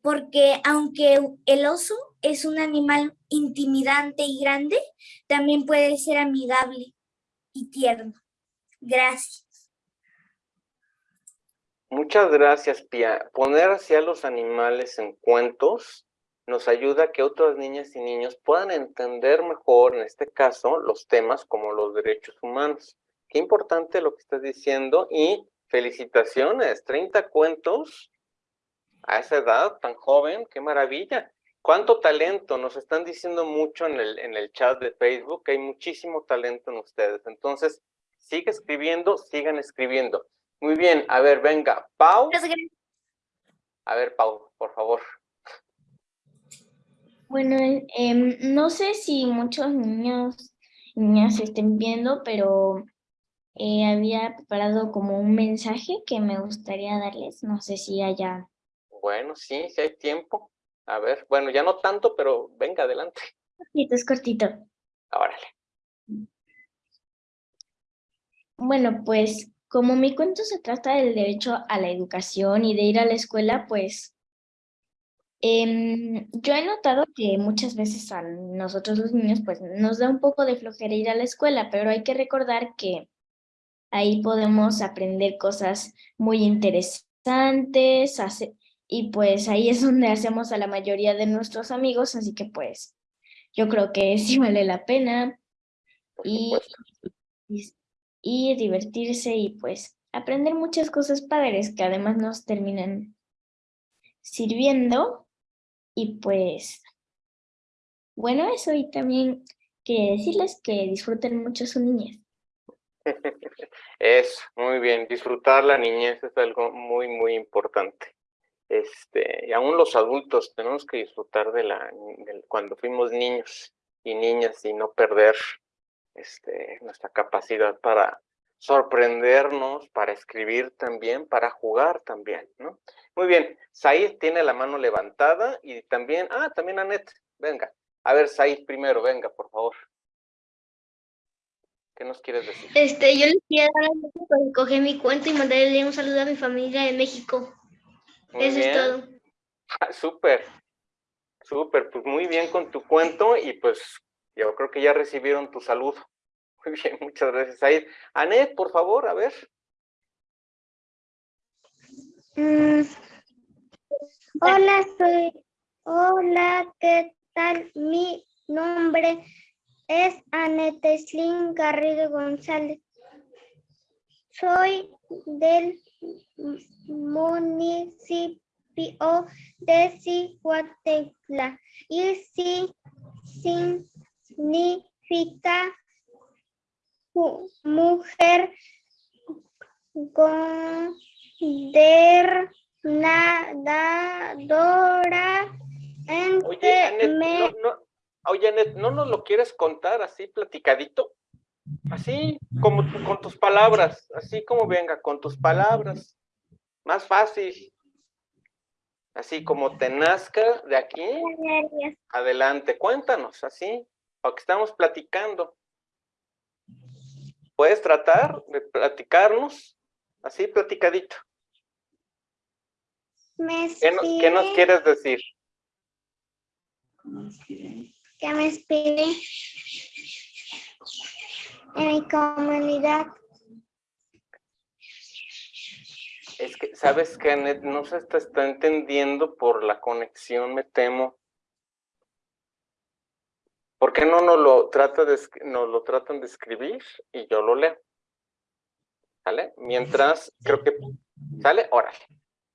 porque aunque el oso es un animal intimidante y grande, también puede ser amigable y tierno. Gracias. Muchas gracias, Pia. Poner hacia los animales en cuentos nos ayuda a que otras niñas y niños puedan entender mejor, en este caso, los temas como los derechos humanos. Qué importante lo que estás diciendo y felicitaciones, 30 cuentos a esa edad tan joven, qué maravilla. Cuánto talento, nos están diciendo mucho en el, en el chat de Facebook, hay muchísimo talento en ustedes. Entonces, sigue escribiendo, sigan escribiendo. Muy bien, a ver, venga, Pau. A ver, Pau, por favor. Bueno, em, no sé si muchos niños niñas estén viendo, pero eh, había preparado como un mensaje que me gustaría darles. No sé si haya... Bueno, sí, si hay tiempo. A ver, bueno, ya no tanto, pero venga, adelante. Cortito, es cortito. Órale. Bueno, pues como mi cuento se trata del derecho a la educación y de ir a la escuela, pues Em, yo he notado que muchas veces a nosotros los niños pues nos da un poco de flojera ir a la escuela, pero hay que recordar que ahí podemos aprender cosas muy interesantes y pues ahí es donde hacemos a la mayoría de nuestros amigos, así que pues yo creo que sí vale la pena. Y, y, y divertirse y pues aprender muchas cosas padres que además nos terminan sirviendo y pues bueno eso y también quería decirles que disfruten mucho su niñez. (laughs) Es muy bien, disfrutar la niñez es algo muy, muy importante. Este, y aún los adultos tenemos que disfrutar de la, cuando fuimos niños y niñas y no perder este, nuestra capacidad para sorprendernos, para escribir también, para jugar también, ¿no? Muy bien, Said tiene la mano levantada y también, ah, también Anet, venga. A ver, Said primero, venga, por favor. ¿Qué nos quieres decir? Este, yo les quería dar por escoger mi cuento y mandarle un saludo a mi familia de México. Eso es todo. Ah, (laughs) súper, súper, pues muy bien con tu cuento y pues yo creo que ya recibieron tu saludo. (laughs) Muy bien, muchas gracias, Said. Anet, por favor, a ver. Mm. Hola, soy. Hola, ¿qué tal? Mi nombre es Anete Slim Garrido González. Soy del municipio de Cihuatecla y sí significa mujer nadadora Oye, me... no, oye, ¿no nos lo quieres contar así platicadito? Así, como con tus palabras, así como venga, con tus palabras. Más fácil. Así como te nazca de aquí, adelante, cuéntanos, así, lo que estamos platicando. ¿Puedes tratar de platicarnos? Así, platicadito. ¿Qué, ¿Qué, nos quieres decir? Que me espere en mi comunidad. Es que, ¿sabes qué, No se está, está entendiendo por la conexión, me temo. ¿Por qué no nos lo, trata de, nos lo tratan de escribir y yo lo leo? ¿Sale? Mientras, creo que, ¿sale? Órale.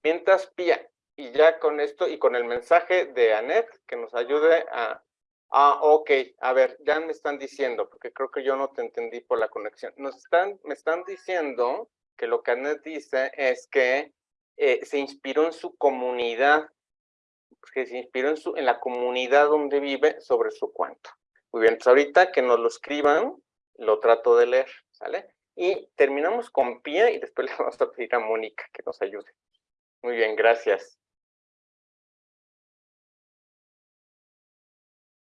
Mientras, Pía, y ya con esto y con el mensaje de Anet, que nos ayude a... Ah, ok, a ver, ya me están diciendo, porque creo que yo no te entendí por la conexión. Nos están, me están diciendo que lo que Anet dice es que eh, se inspiró en su comunidad que se inspiró en, su, en la comunidad donde vive sobre su cuento. Muy bien, entonces ahorita que nos lo escriban, lo trato de leer, ¿sale? Y terminamos con Pía y después (laughs) le vamos a pedir a Mónica que nos ayude. Muy bien, gracias.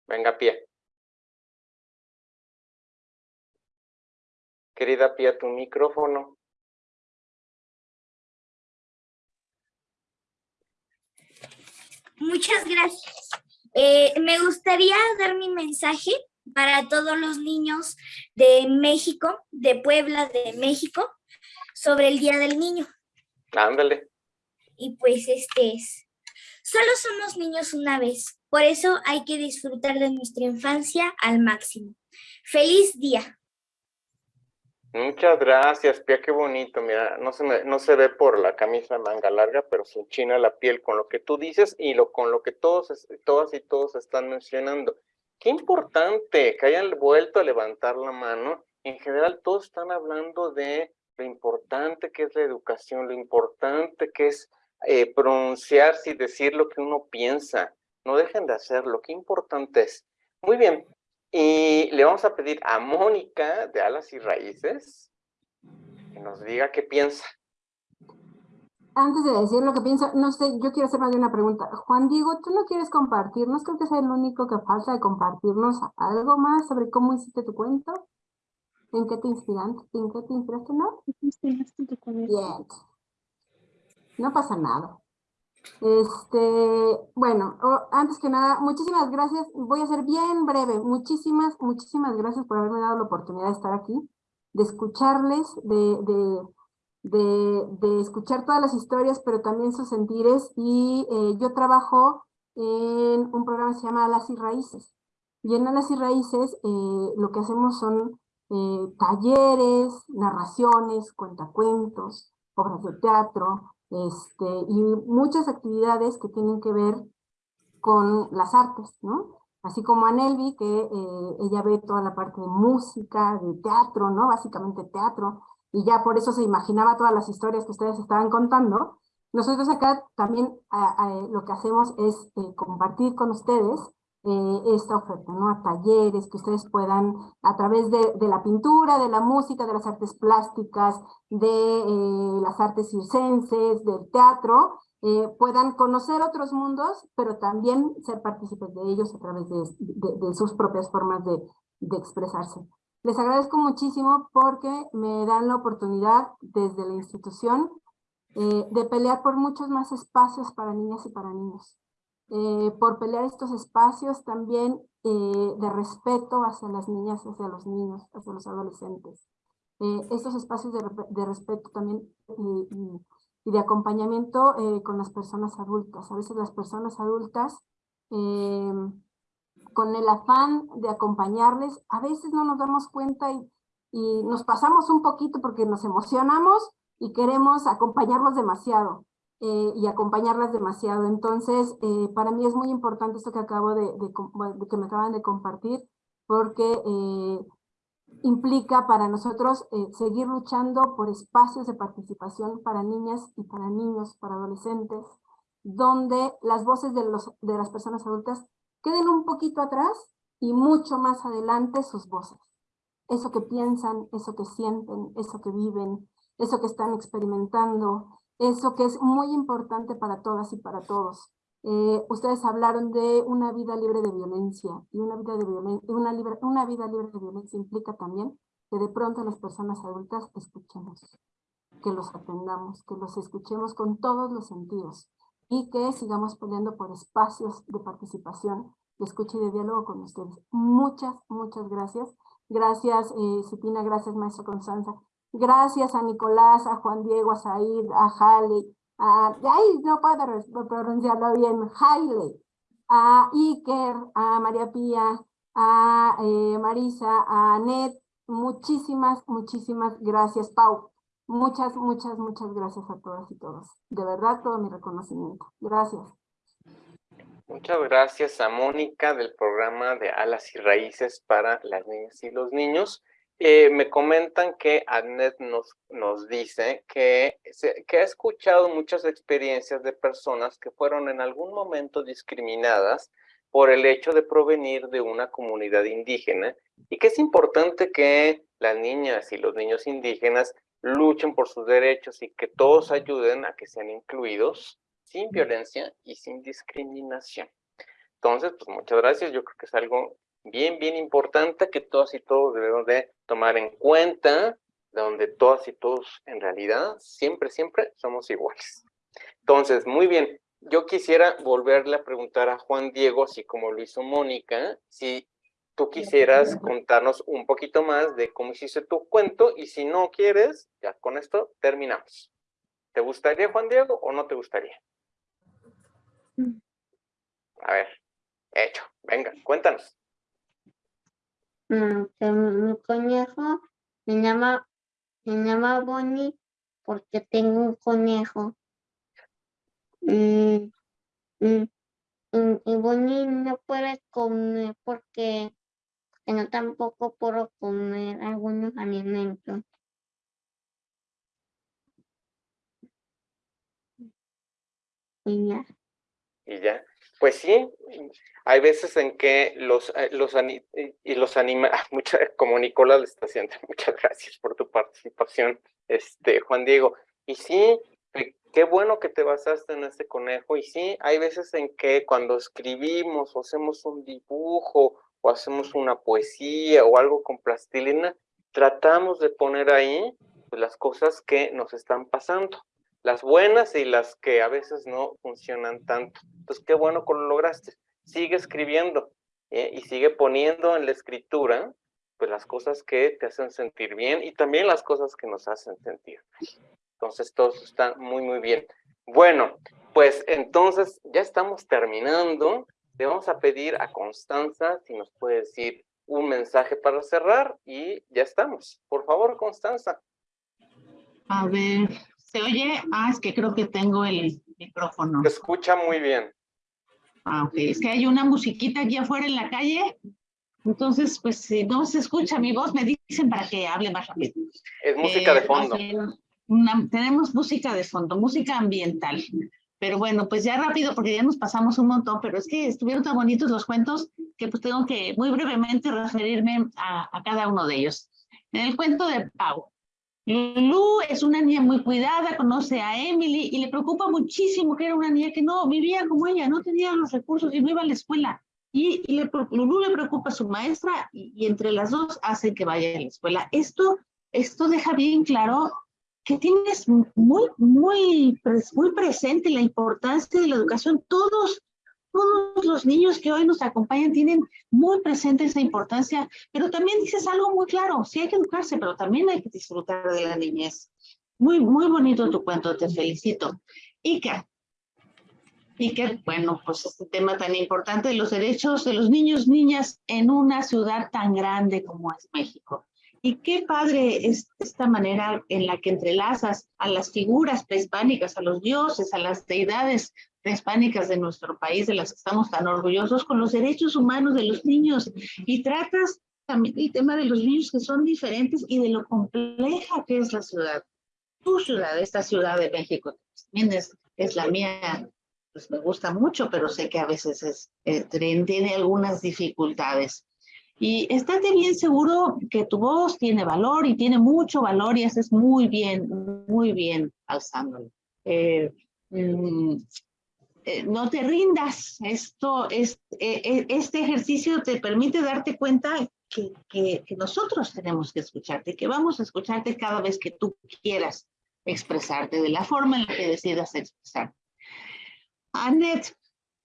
Venga, Pía. Querida Pía, tu micrófono. Muchas gracias. Eh, me gustaría dar mi mensaje para todos los niños de México, de Puebla, de México, sobre el Día del Niño. Ándale. Y pues este es, solo somos niños una vez, por eso hay que disfrutar de nuestra infancia al máximo. ¡Feliz día! Muchas gracias, Pia, qué bonito. Mira, no se, me, no se ve por la camisa manga larga, pero se enchina la piel con lo que tú dices y lo, con lo que todos, todas y todos están mencionando. Qué importante que hayan vuelto a levantar la mano. En general, todos están hablando de lo importante que es la educación, lo importante que es eh, pronunciarse y decir lo que uno piensa. No dejen de hacerlo, qué importante es. Muy bien, y le vamos a pedir a Mónica de Alas y Raíces que nos diga qué piensa. Antes de decir lo que pienso, no sé, yo quiero hacer más de una pregunta. Juan Diego, ¿tú no quieres compartirnos? Creo que es el único que falta de compartirnos algo más sobre cómo hiciste tu cuento. ¿En qué te inspiraste? ¿En qué te inspiraste, no? Bien. No pasa nada. Este, bueno, antes que nada, muchísimas gracias. Voy a ser bien breve. Muchísimas, muchísimas gracias por haberme dado la oportunidad de estar aquí, de escucharles, de, de, escuchar todas las historias, pero también sus sentires. Y eh, yo trabajo en un programa que se llama Alas y Raíces. Y en Alas y Raíces eh, lo que hacemos son eh, talleres, narraciones, cuentacuentos, obras de teatro, este, y muchas actividades que tienen que ver con las artes, ¿no? Así como Anelvi, que eh, ella ve toda la parte de música, de teatro, ¿no? Básicamente teatro, y ya por eso se imaginaba todas las historias que ustedes estaban contando. Nosotros acá también lo que hacemos es eh, compartir con ustedes eh, esta oferta. A talleres que ustedes puedan, a través de, la pintura, de la música, de las artes plásticas, de eh, las artes circenses, del teatro, eh, puedan conocer otros mundos, pero también ser partícipes de ellos a través de sus propias formas de, expresarse. Les agradezco muchísimo porque me dan la oportunidad desde la institución de pelear por muchos más espacios para niñas y para niños. Eh, por pelear estos espacios también eh, de respeto hacia las niñas, hacia los niños, hacia los adolescentes. Eh, estos espacios de, respeto también y, de acompañamiento con las personas adultas. A veces las personas adultas, con el afán de acompañarles, a veces no nos damos cuenta y, y nos pasamos un poquito porque nos emocionamos y queremos acompañarlos demasiado. Eh, y acompañarlas demasiado. Entonces, eh, para mí es muy importante esto que acabo de, que me acaban de compartir, porque eh, implica para nosotros seguir luchando por espacios de participación para niñas y para niños, para adolescentes, donde las voces de, los, de las personas adultas queden un poquito atrás y mucho más adelante sus voces. Eso que piensan, eso que sienten, eso que viven, eso que están experimentando, eso que es muy importante para todas y para todos. Eh, ustedes hablaron de una vida libre de violencia y una vida, de una, libre, una vida libre de violencia implica también que de pronto las personas adultas escuchemos, que los atendamos, que los escuchemos con todos los sentidos y que sigamos peleando por espacios de participación, de escucha y de diálogo con ustedes. Muchas, muchas gracias. Gracias, eh, gracias, maestra Constanza. Gracias a Nicolás, a Juan Diego, a Said, a Jale, a, ay, no puedo pronunciarlo bien, Haile, a Iker, a María Pía, a eh, Marisa, a Anet, muchísimas, muchísimas gracias, Pau. Muchas, muchas, muchas gracias a todas y todos. De verdad, todo mi reconocimiento. Gracias. Muchas gracias a Mónica del programa de Alas y Raíces para las niñas y los niños. Eh, me comentan que Adnet nos, nos dice que, que ha escuchado muchas experiencias de personas que fueron en algún momento discriminadas por el hecho de provenir de una comunidad indígena y que es importante que las niñas y los niños indígenas luchen por sus derechos y que todos ayuden a que sean incluidos sin violencia y sin discriminación. Entonces, pues muchas gracias. Yo creo que es algo bien, bien importante que todas y todos debemos de tomar en cuenta, donde todas y todos en realidad siempre, siempre somos iguales. Entonces, muy bien, yo quisiera volverle a preguntar a Juan Diego, así como lo hizo Mónica, si tú quisieras contarnos un poquito más de cómo hiciste tu cuento y si no quieres, ya con esto terminamos. ¿Te gustaría, Juan Diego, o no te gustaría? Mm. A ver, hecho. Venga, cuéntanos. Mm, mi conejo me llama, me llama Bonnie porque tengo un conejo. Mm, mm, y Bonnie no puede comer porque, no tampoco puedo comer algunos alimentos. Y ya. Y ya. Pues sí, hay veces en que los, eh, los, y los anima, (laughs) como Nicolás le está haciendo, (laughs) muchas gracias por tu participación, este, Juan Diego. Y sí, qué bueno que te basaste en este conejo. Y sí, hay veces en que cuando escribimos o hacemos un dibujo o hacemos una poesía o algo con plastilina, tratamos de poner ahí pues, las cosas que nos están pasando las buenas y las que a veces no funcionan tanto. Entonces, qué bueno que lo lograste. Sigue escribiendo ¿eh? y sigue poniendo en la escritura pues las cosas que te hacen sentir bien y también las cosas que nos hacen sentir. Entonces, todo está muy, muy bien. Bueno, pues entonces ya estamos terminando. Le vamos a pedir a Constanza si nos puede decir un mensaje para cerrar y ya estamos. Por favor, Constanza. A ver, ¿se oye? Ah, es que creo que tengo el micrófono. Se escucha muy bien. Ah, ok. Es que hay una musiquita aquí afuera en la calle. Entonces, pues si no se escucha mi voz, me dicen para que hable más rápido. Es música de Eh, fondo. una- tenemos música de fondo, música ambiental. Pero bueno, pues ya rápido, porque ya nos pasamos un montón, pero es que estuvieron tan bonitos los cuentos que pues tengo que muy brevemente referirme a, a cada uno de ellos. En el cuento de Pau, Lulu es una niña muy cuidada, conoce a Emily y le preocupa muchísimo que era una niña que no vivía como ella, no tenía los recursos y no iba a la escuela. Y, y le, Lulu le preocupa a su maestra y, y entre las dos hacen que vaya a la escuela. Esto, esto deja bien claro que tienes muy, muy, muy presente la importancia de la educación. Todos, todos los niños que hoy nos acompañan tienen muy presente esa importancia, pero también dices algo muy claro, sí hay que educarse, pero también hay que disfrutar de la niñez. Muy, muy bonito tu cuento, te felicito. Iker, Iker, bueno, pues este tema tan importante de los derechos de los niños, niñas en una ciudad tan grande como es México. Y qué padre es esta manera en la que entrelazas a las figuras prehispánicas, a los dioses, a las deidades prehispánicas de nuestro país, de las que estamos tan orgullosos, con los derechos humanos de los niños. Y tratas también el tema de los niños que son diferentes y de lo compleja que es la ciudad. Tu ciudad, esta ciudad de México, también es, es la mía, pues me gusta mucho, pero sé que a veces es, eh, tiene algunas dificultades. Y estate bien seguro que tu voz tiene valor y tiene mucho valor y haces muy bien, muy bien alzándolo. Eh, mm, eh, no te rindas. Esto es, eh, eh, este ejercicio te permite darte cuenta que, que, que nosotros tenemos que escucharte, que vamos a escucharte cada vez que tú quieras expresarte, de la forma en la que decidas expresarte. Annette,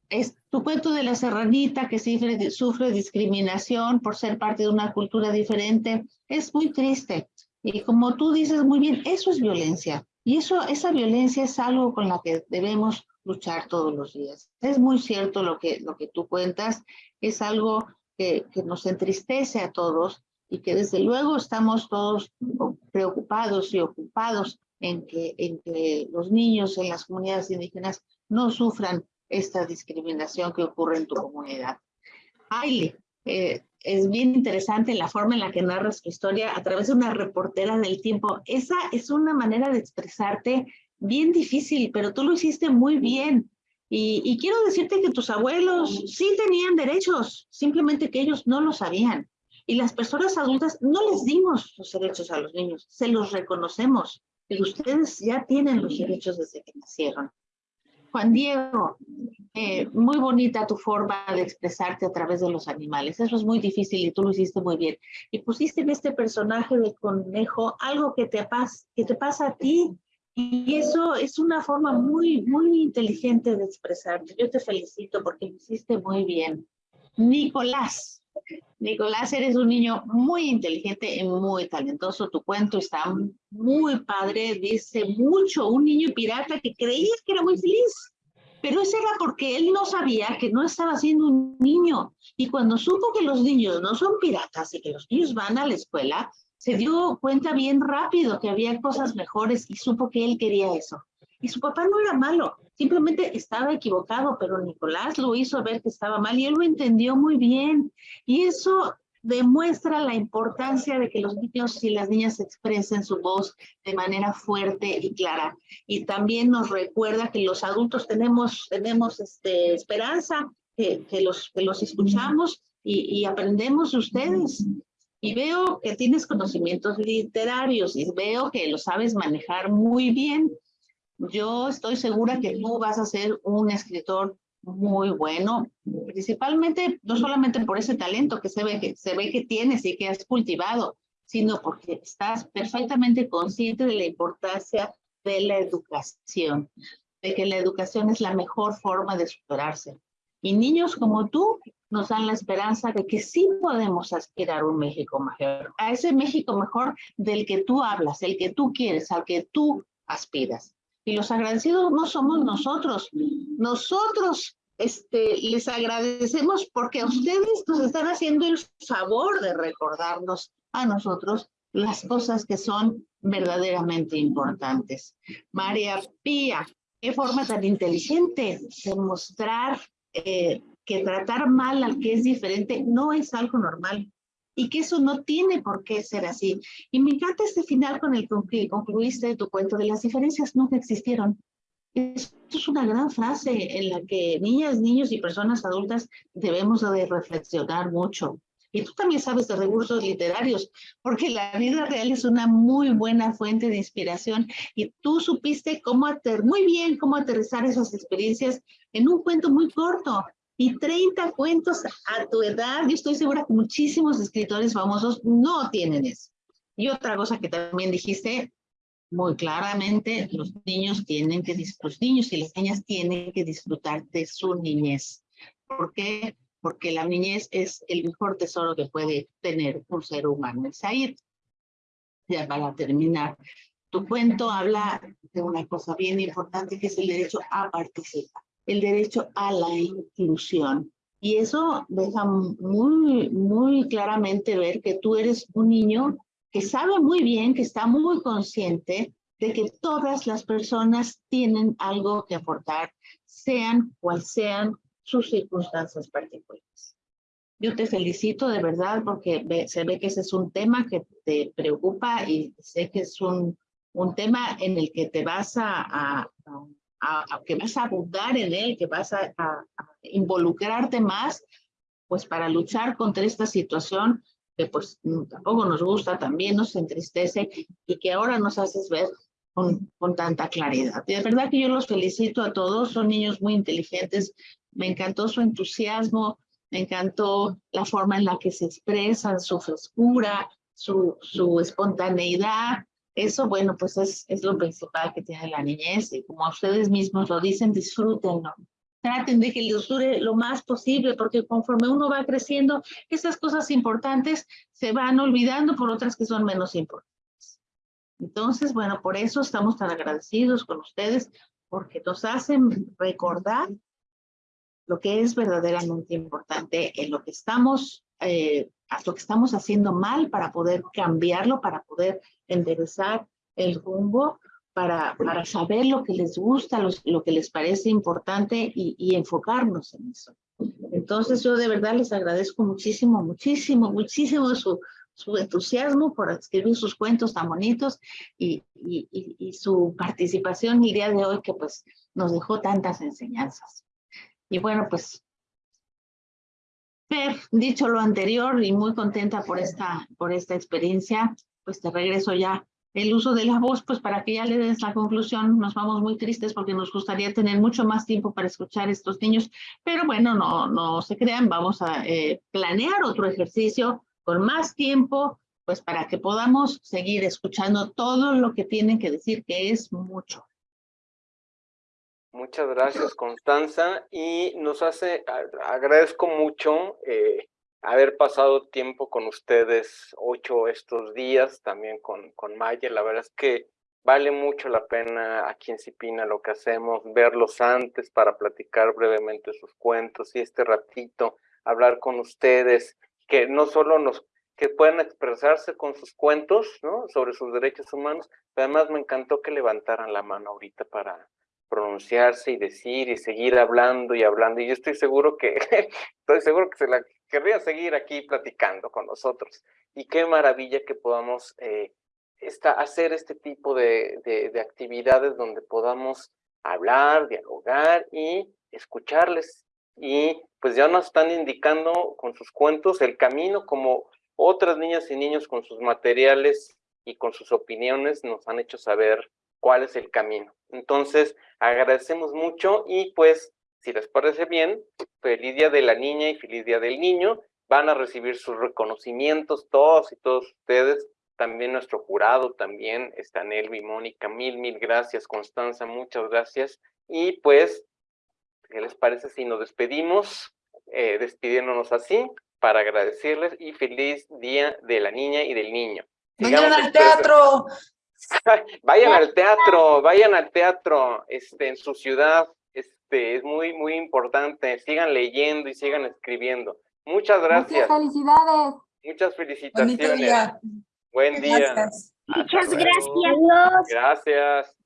es tu cuento de la serranita que sufre, sufre discriminación por ser parte de una cultura diferente, es muy triste. Y como tú dices muy bien, eso es violencia. Y eso, esa violencia es algo con la que debemos luchar todos los días. Es muy cierto lo que, lo que tú cuentas, es algo que, que nos entristece a todos y que desde luego estamos todos preocupados y ocupados en que, en que los niños en las comunidades indígenas no sufran esta discriminación que ocurre en tu comunidad. Aile, eh, es bien interesante la forma en la que narras tu historia a través de una reportera del tiempo. Esa es una manera de expresarte bien difícil, pero tú lo hiciste muy bien. Y, y quiero decirte que tus abuelos sí tenían derechos, simplemente que ellos no lo sabían. Y las personas adultas no les dimos los derechos a los niños, se los reconocemos, pero ustedes ya tienen los derechos desde que nacieron. Juan Diego, eh, muy bonita tu forma de expresarte a través de los animales. Eso es muy difícil y tú lo hiciste muy bien. Y pusiste en este personaje de conejo algo que te, pas que te pasa a ti. Y eso es una forma muy, muy inteligente de expresarte. Yo te felicito porque lo hiciste muy bien. Nicolás. Nicolás, eres un niño muy inteligente y muy talentoso. Tu cuento está muy padre, dice mucho. Un niño pirata que creía que era muy feliz. Pero eso era porque él no sabía que no estaba siendo un niño. Y cuando supo que los niños no son piratas y que los niños van a la escuela, se dio cuenta bien rápido que había cosas mejores y supo que él quería eso. Y su papá no era malo, simplemente estaba equivocado, pero Nicolás lo hizo ver que estaba mal y él lo entendió muy bien. Y eso demuestra la importancia de que los niños y las niñas expresen su voz de manera fuerte y clara. Y también nos recuerda que los adultos tenemos, tenemos este, esperanza, que, que, los, que los escuchamos y, y aprendemos de ustedes. Y veo que tienes conocimientos literarios y veo que lo sabes manejar muy bien. Yo estoy segura que tú vas a ser un escritor muy bueno, principalmente no solamente por ese talento que se ve que, se ve que tienes y que has cultivado, sino porque estás perfectamente consciente de la importancia de la educación, de que la educación es la mejor forma de superarse. Y niños como tú nos dan la esperanza de que sí podemos aspirar a un México mejor, a ese México mejor del que tú hablas, el que tú quieres, al que tú aspiras. Y los agradecidos no somos nosotros. Nosotros este, les agradecemos porque ustedes nos están haciendo el favor de recordarnos a nosotros las cosas que son verdaderamente importantes. María Pía, qué forma tan inteligente de mostrar eh, que tratar mal al que es diferente no es algo normal y que eso no tiene por qué ser así. Y me encanta este final con el que concluiste tu cuento de las diferencias nunca existieron. Esto es una gran frase en la que niñas, niños y personas adultas debemos de reflexionar mucho. Y tú también sabes de recursos literarios, porque la vida real es una muy buena fuente de inspiración y tú supiste cómo ater muy bien cómo aterrizar esas experiencias en un cuento muy corto. Y 30 cuentos a tu edad, yo estoy segura que muchísimos escritores famosos no tienen eso. Y otra cosa que también dijiste muy claramente, los niños tienen que, los niños y las niñas tienen que disfrutar de su niñez. ¿Por qué? Porque la niñez es el mejor tesoro que puede tener un ser humano. El Said, ya para terminar, tu cuento habla de una cosa bien importante que es el derecho a participar, el derecho a la inclusión. Y eso deja muy, muy claramente ver que tú eres un niño que sabe muy bien, que está muy consciente de que todas las personas tienen algo que aportar, sean cual sean sus circunstancias particulares. Yo te felicito de verdad porque se ve que ese es un tema que te preocupa y sé que es un, un tema en el que te vas a, a, que vas a abundar en él, que vas a, involucrarte más, pues para luchar contra esta situación que pues tampoco nos gusta, también nos entristece y que ahora nos haces ver con, con, tanta claridad. Y de verdad que yo los felicito a todos, son niños muy inteligentes, me encantó su entusiasmo, me encantó la forma en la que se expresan, su frescura, su, su espontaneidad. Eso, bueno, pues es, es lo principal que tiene la niñez y como ustedes mismos lo dicen, disfrútenlo. Traten de que les dure lo más posible porque conforme uno va creciendo, esas cosas importantes se van olvidando por otras que son menos importantes. Entonces, bueno, por eso estamos tan agradecidos con ustedes porque nos hacen recordar lo que es verdaderamente importante en lo que estamos, eh, lo que estamos haciendo mal para poder cambiarlo, para poder enderezar el rumbo, para, para saber lo que les gusta, lo que les parece importante y, y enfocarnos en eso. Entonces yo de verdad les agradezco muchísimo, muchísimo, muchísimo su, su entusiasmo por escribir sus cuentos tan bonitos y, y, y, su participación el día de hoy que pues nos dejó tantas enseñanzas. Y bueno, pues, dicho lo anterior y muy contenta por esta, por esta experiencia, pues te regreso ya el uso de la voz, pues para que ya le des la conclusión, nos vamos muy tristes porque nos gustaría tener mucho más tiempo para escuchar a estos niños, pero bueno, no, no se crean, vamos a eh, planear otro ejercicio con más tiempo, pues para que podamos seguir escuchando todo lo que tienen que decir, que es mucho. Muchas gracias, Constanza. Y nos hace, agradezco mucho eh, haber pasado tiempo con ustedes ocho estos días, también con, con Maya. La verdad es que vale mucho la pena aquí en Cipina lo que hacemos, verlos antes para platicar brevemente sus cuentos y este ratito hablar con ustedes, que no solo nos que puedan expresarse con sus cuentos, ¿no? Sobre sus derechos humanos, pero además me encantó que levantaran la mano ahorita para, pronunciarse y decir y seguir hablando y hablando. Y yo estoy seguro que, (laughs) estoy seguro que se la querría seguir aquí platicando con nosotros. Y qué maravilla que podamos eh, hacer este tipo de, de, actividades donde podamos hablar, dialogar y escucharles. Y pues ya nos están indicando con sus cuentos el camino como otras niñas y niños con sus materiales y con sus opiniones nos han hecho saber cuál es el camino. Entonces, agradecemos mucho y pues, si les parece bien, feliz día de la niña y feliz día del niño. Van a recibir sus reconocimientos todos y todos ustedes. También nuestro jurado, también está Nelvi, Mónica, mil, mil gracias. Constanza, muchas gracias. Y pues, ¿qué les parece si nos despedimos? Eh, despidiéndonos así para agradecerles y feliz día de la niña y del niño. Mañana al teatro. (laughs) Vayan al teatro, vayan al teatro este, en su ciudad. Este, es muy, muy importante. Sigan leyendo y sigan escribiendo. Muchas gracias. Muchas felicidades. Muchas Bonito felicitaciones. día. Buen día. Gracias. Muchas gracias. Gracias.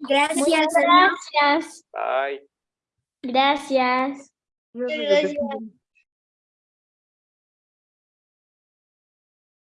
Gracias. Gracias. Bye. Gracias. Gracias.